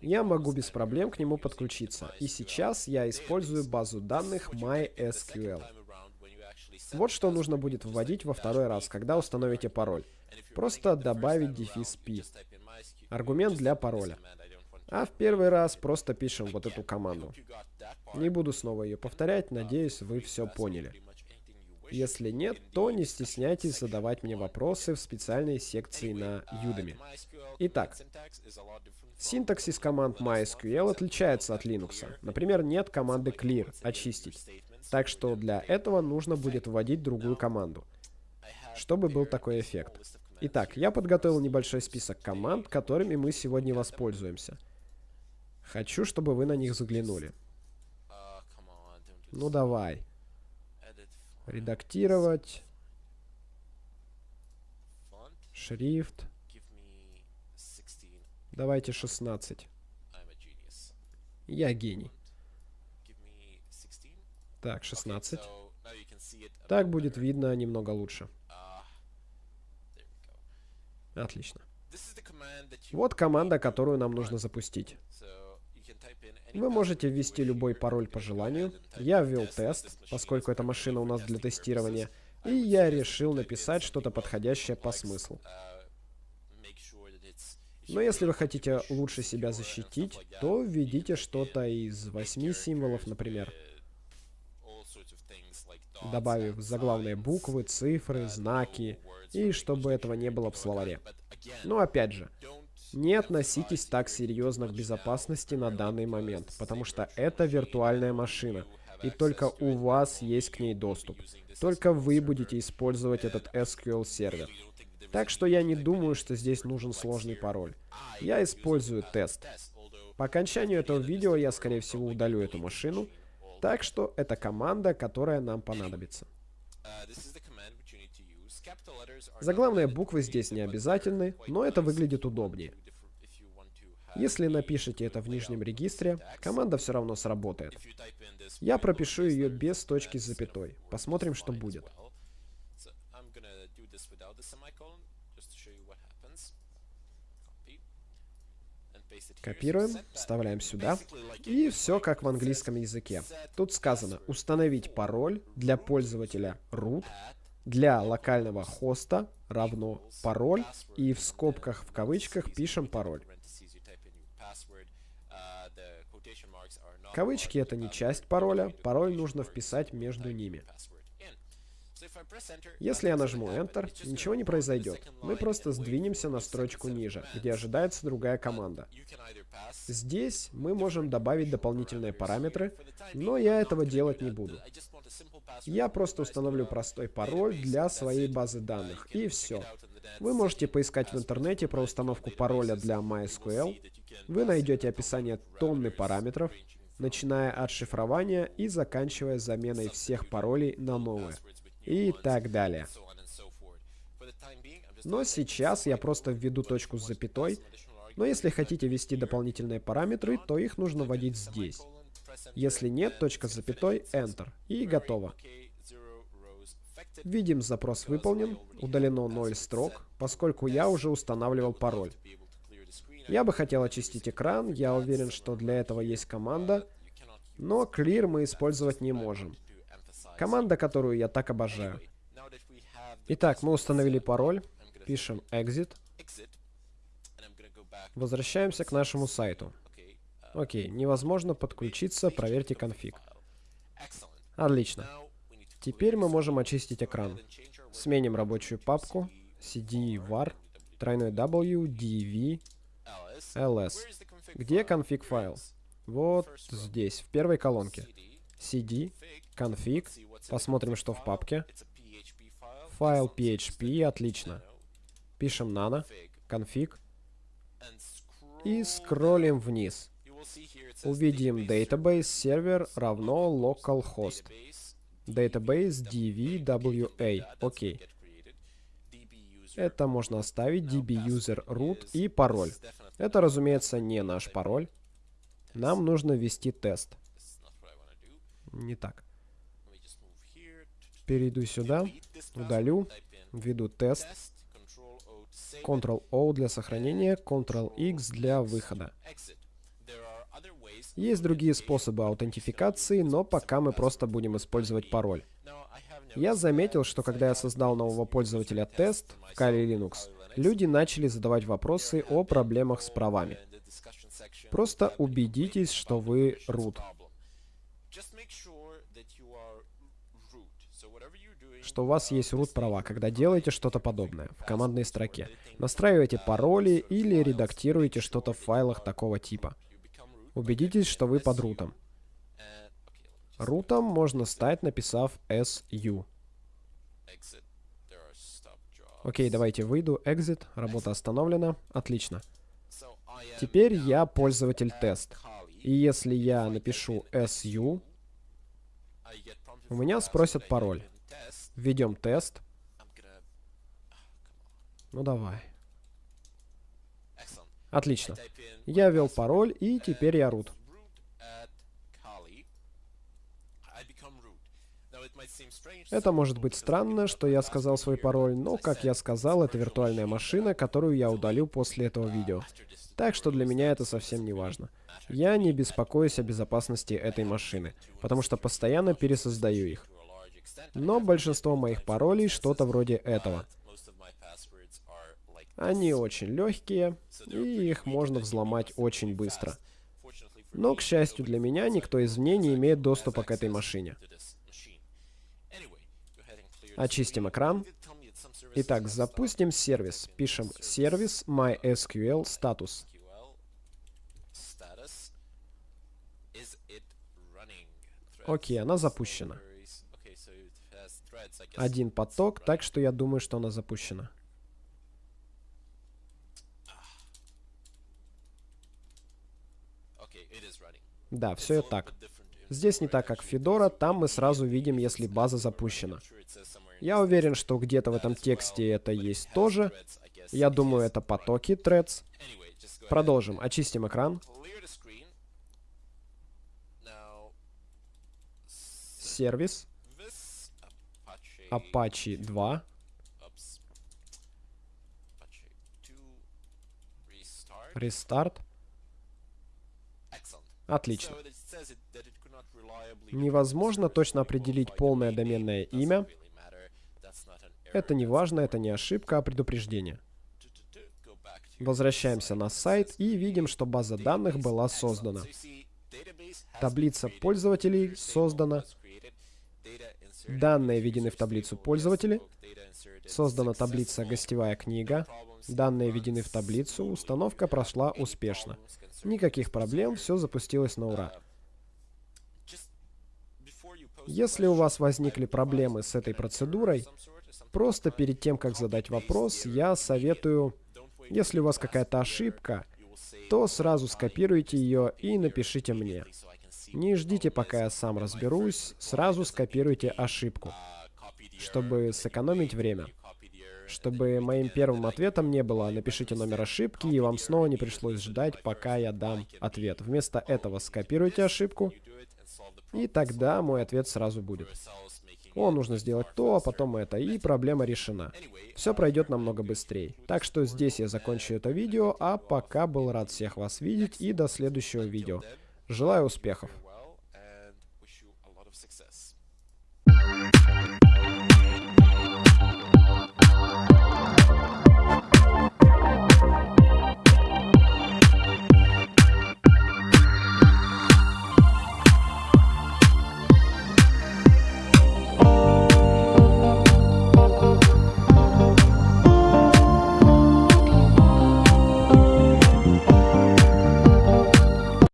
Я могу без проблем к нему подключиться. И сейчас я использую базу данных MySQL. Вот что нужно будет вводить во второй раз, когда установите пароль. Просто добавить дефис P. Аргумент для пароля. А в первый раз просто пишем вот эту команду. Не буду снова ее повторять, надеюсь, вы все поняли. Если нет, то не стесняйтесь задавать мне вопросы в специальной секции на Udemy. Итак, синтаксис команд MySQL отличается от Linux. Например, нет команды clear, очистить. Так что для этого нужно будет вводить другую команду, чтобы был такой эффект. Итак, я подготовил небольшой список команд, которыми мы сегодня воспользуемся. Хочу, чтобы вы на них заглянули. Ну давай. Редактировать. Шрифт. Давайте 16. Я гений. Так, 16. Так будет видно немного лучше. Отлично. Вот команда, которую нам нужно запустить. Вы можете ввести любой пароль по желанию. Я ввел тест, поскольку эта машина у нас для тестирования. И я решил написать что-то подходящее по смыслу. Но если вы хотите лучше себя защитить, то введите что-то из восьми символов, например. Добавив заглавные буквы, цифры, знаки, и чтобы этого не было в словаре. Но опять же, не относитесь так серьезно к безопасности на данный момент, потому что это виртуальная машина, и только у вас есть к ней доступ. Только вы будете использовать этот SQL сервер. Так что я не думаю, что здесь нужен сложный пароль. Я использую тест. По окончанию этого видео я, скорее всего, удалю эту машину, так что это команда, которая нам понадобится. Заглавные буквы здесь не обязательны, но это выглядит удобнее. Если напишите это в нижнем регистре, команда все равно сработает. Я пропишу ее без точки с запятой. Посмотрим, что будет. Копируем, вставляем сюда. И все как в английском языке. Тут сказано установить пароль для пользователя root для локального хоста равно пароль и в скобках в кавычках пишем пароль. Кавычки это не часть пароля, пароль нужно вписать между ними. Если я нажму Enter, ничего не произойдет. Мы просто сдвинемся на строчку ниже, где ожидается другая команда. Здесь мы можем добавить дополнительные параметры, но я этого делать не буду. Я просто установлю простой пароль для своей базы данных, и все. Вы можете поискать в интернете про установку пароля для MySQL. Вы найдете описание тонны параметров, начиная от шифрования и заканчивая заменой всех паролей на новые. И так далее. Но сейчас я просто введу точку с запятой, но если хотите ввести дополнительные параметры, то их нужно вводить здесь. Если нет, точка с запятой, Enter. И готово. Видим, запрос выполнен, удалено 0 строк, поскольку я уже устанавливал пароль. Я бы хотел очистить экран, я уверен, что для этого есть команда, но clear мы использовать не можем. Команда, которую я так обожаю. Итак, мы установили пароль, пишем exit, возвращаемся к нашему сайту. Окей, невозможно подключиться, проверьте конфиг. Отлично. Теперь мы можем очистить экран. Сменим рабочую папку cd var тройной w dv ls. Где конфиг файл? Вот здесь, в первой колонке. cd, конфиг. Посмотрим, что в папке. Файл php, отлично. Пишем nano, конфиг. И скроллим вниз увидим database server равно localhost. Database dvwa. Окей. Это можно оставить dbuser root и пароль. Это, разумеется, не наш пароль. Нам нужно ввести тест. Не так. Перейду сюда, удалю, введу тест. Ctrl-O для сохранения, Ctrl-X для выхода. Есть другие способы аутентификации, но пока мы просто будем использовать пароль. Я заметил, что когда я создал нового пользователя тест в Kali Linux, люди начали задавать вопросы о проблемах с правами. Просто убедитесь, что вы root. Что у вас есть root права, когда делаете что-то подобное в командной строке. Настраиваете пароли или редактируете что-то в файлах такого типа. Убедитесь, что вы под рутом. Рутом можно стать, написав su. Окей, давайте выйду. Exit. Работа остановлена. Отлично. Теперь я пользователь тест. И если я напишу su, у меня спросят пароль. Введем тест. Ну давай. Отлично. Я ввел пароль, и теперь я root. Это может быть странно, что я сказал свой пароль, но, как я сказал, это виртуальная машина, которую я удалю после этого видео. Так что для меня это совсем не важно. Я не беспокоюсь о безопасности этой машины, потому что постоянно пересоздаю их. Но большинство моих паролей что-то вроде этого. Они очень легкие, и их можно взломать очень быстро. Но, к счастью для меня, никто извне не имеет доступа к этой машине. Очистим экран. Итак, запустим сервис. Пишем сервис MySQL status. Окей, она запущена. Один поток, так что я думаю, что она запущена. Да, все так. Здесь не так, как Fedora, там мы сразу видим, если база запущена. Я уверен, что где-то в этом тексте это есть тоже. Я думаю, это потоки threads. Продолжим. Очистим экран. Сервис. Apache 2. Рестарт. Отлично. Невозможно точно определить полное доменное имя. Это не важно, это не ошибка, а предупреждение. Возвращаемся на сайт и видим, что база данных была создана. Таблица пользователей создана. Данные введены в таблицу пользователей. Создана таблица «Гостевая книга». Данные введены в таблицу. Установка прошла успешно. Никаких проблем, все запустилось на ура. Если у вас возникли проблемы с этой процедурой, просто перед тем, как задать вопрос, я советую, если у вас какая-то ошибка, то сразу скопируйте ее и напишите мне. Не ждите, пока я сам разберусь, сразу скопируйте ошибку, чтобы сэкономить время. Чтобы моим первым ответом не было «напишите номер ошибки» и вам снова не пришлось ждать, пока я дам ответ. Вместо этого скопируйте ошибку, и тогда мой ответ сразу будет. О, нужно сделать то, а потом это, и проблема решена. Все пройдет намного быстрее. Так что здесь я закончу это видео, а пока был рад всех вас видеть, и до следующего видео. Желаю успехов!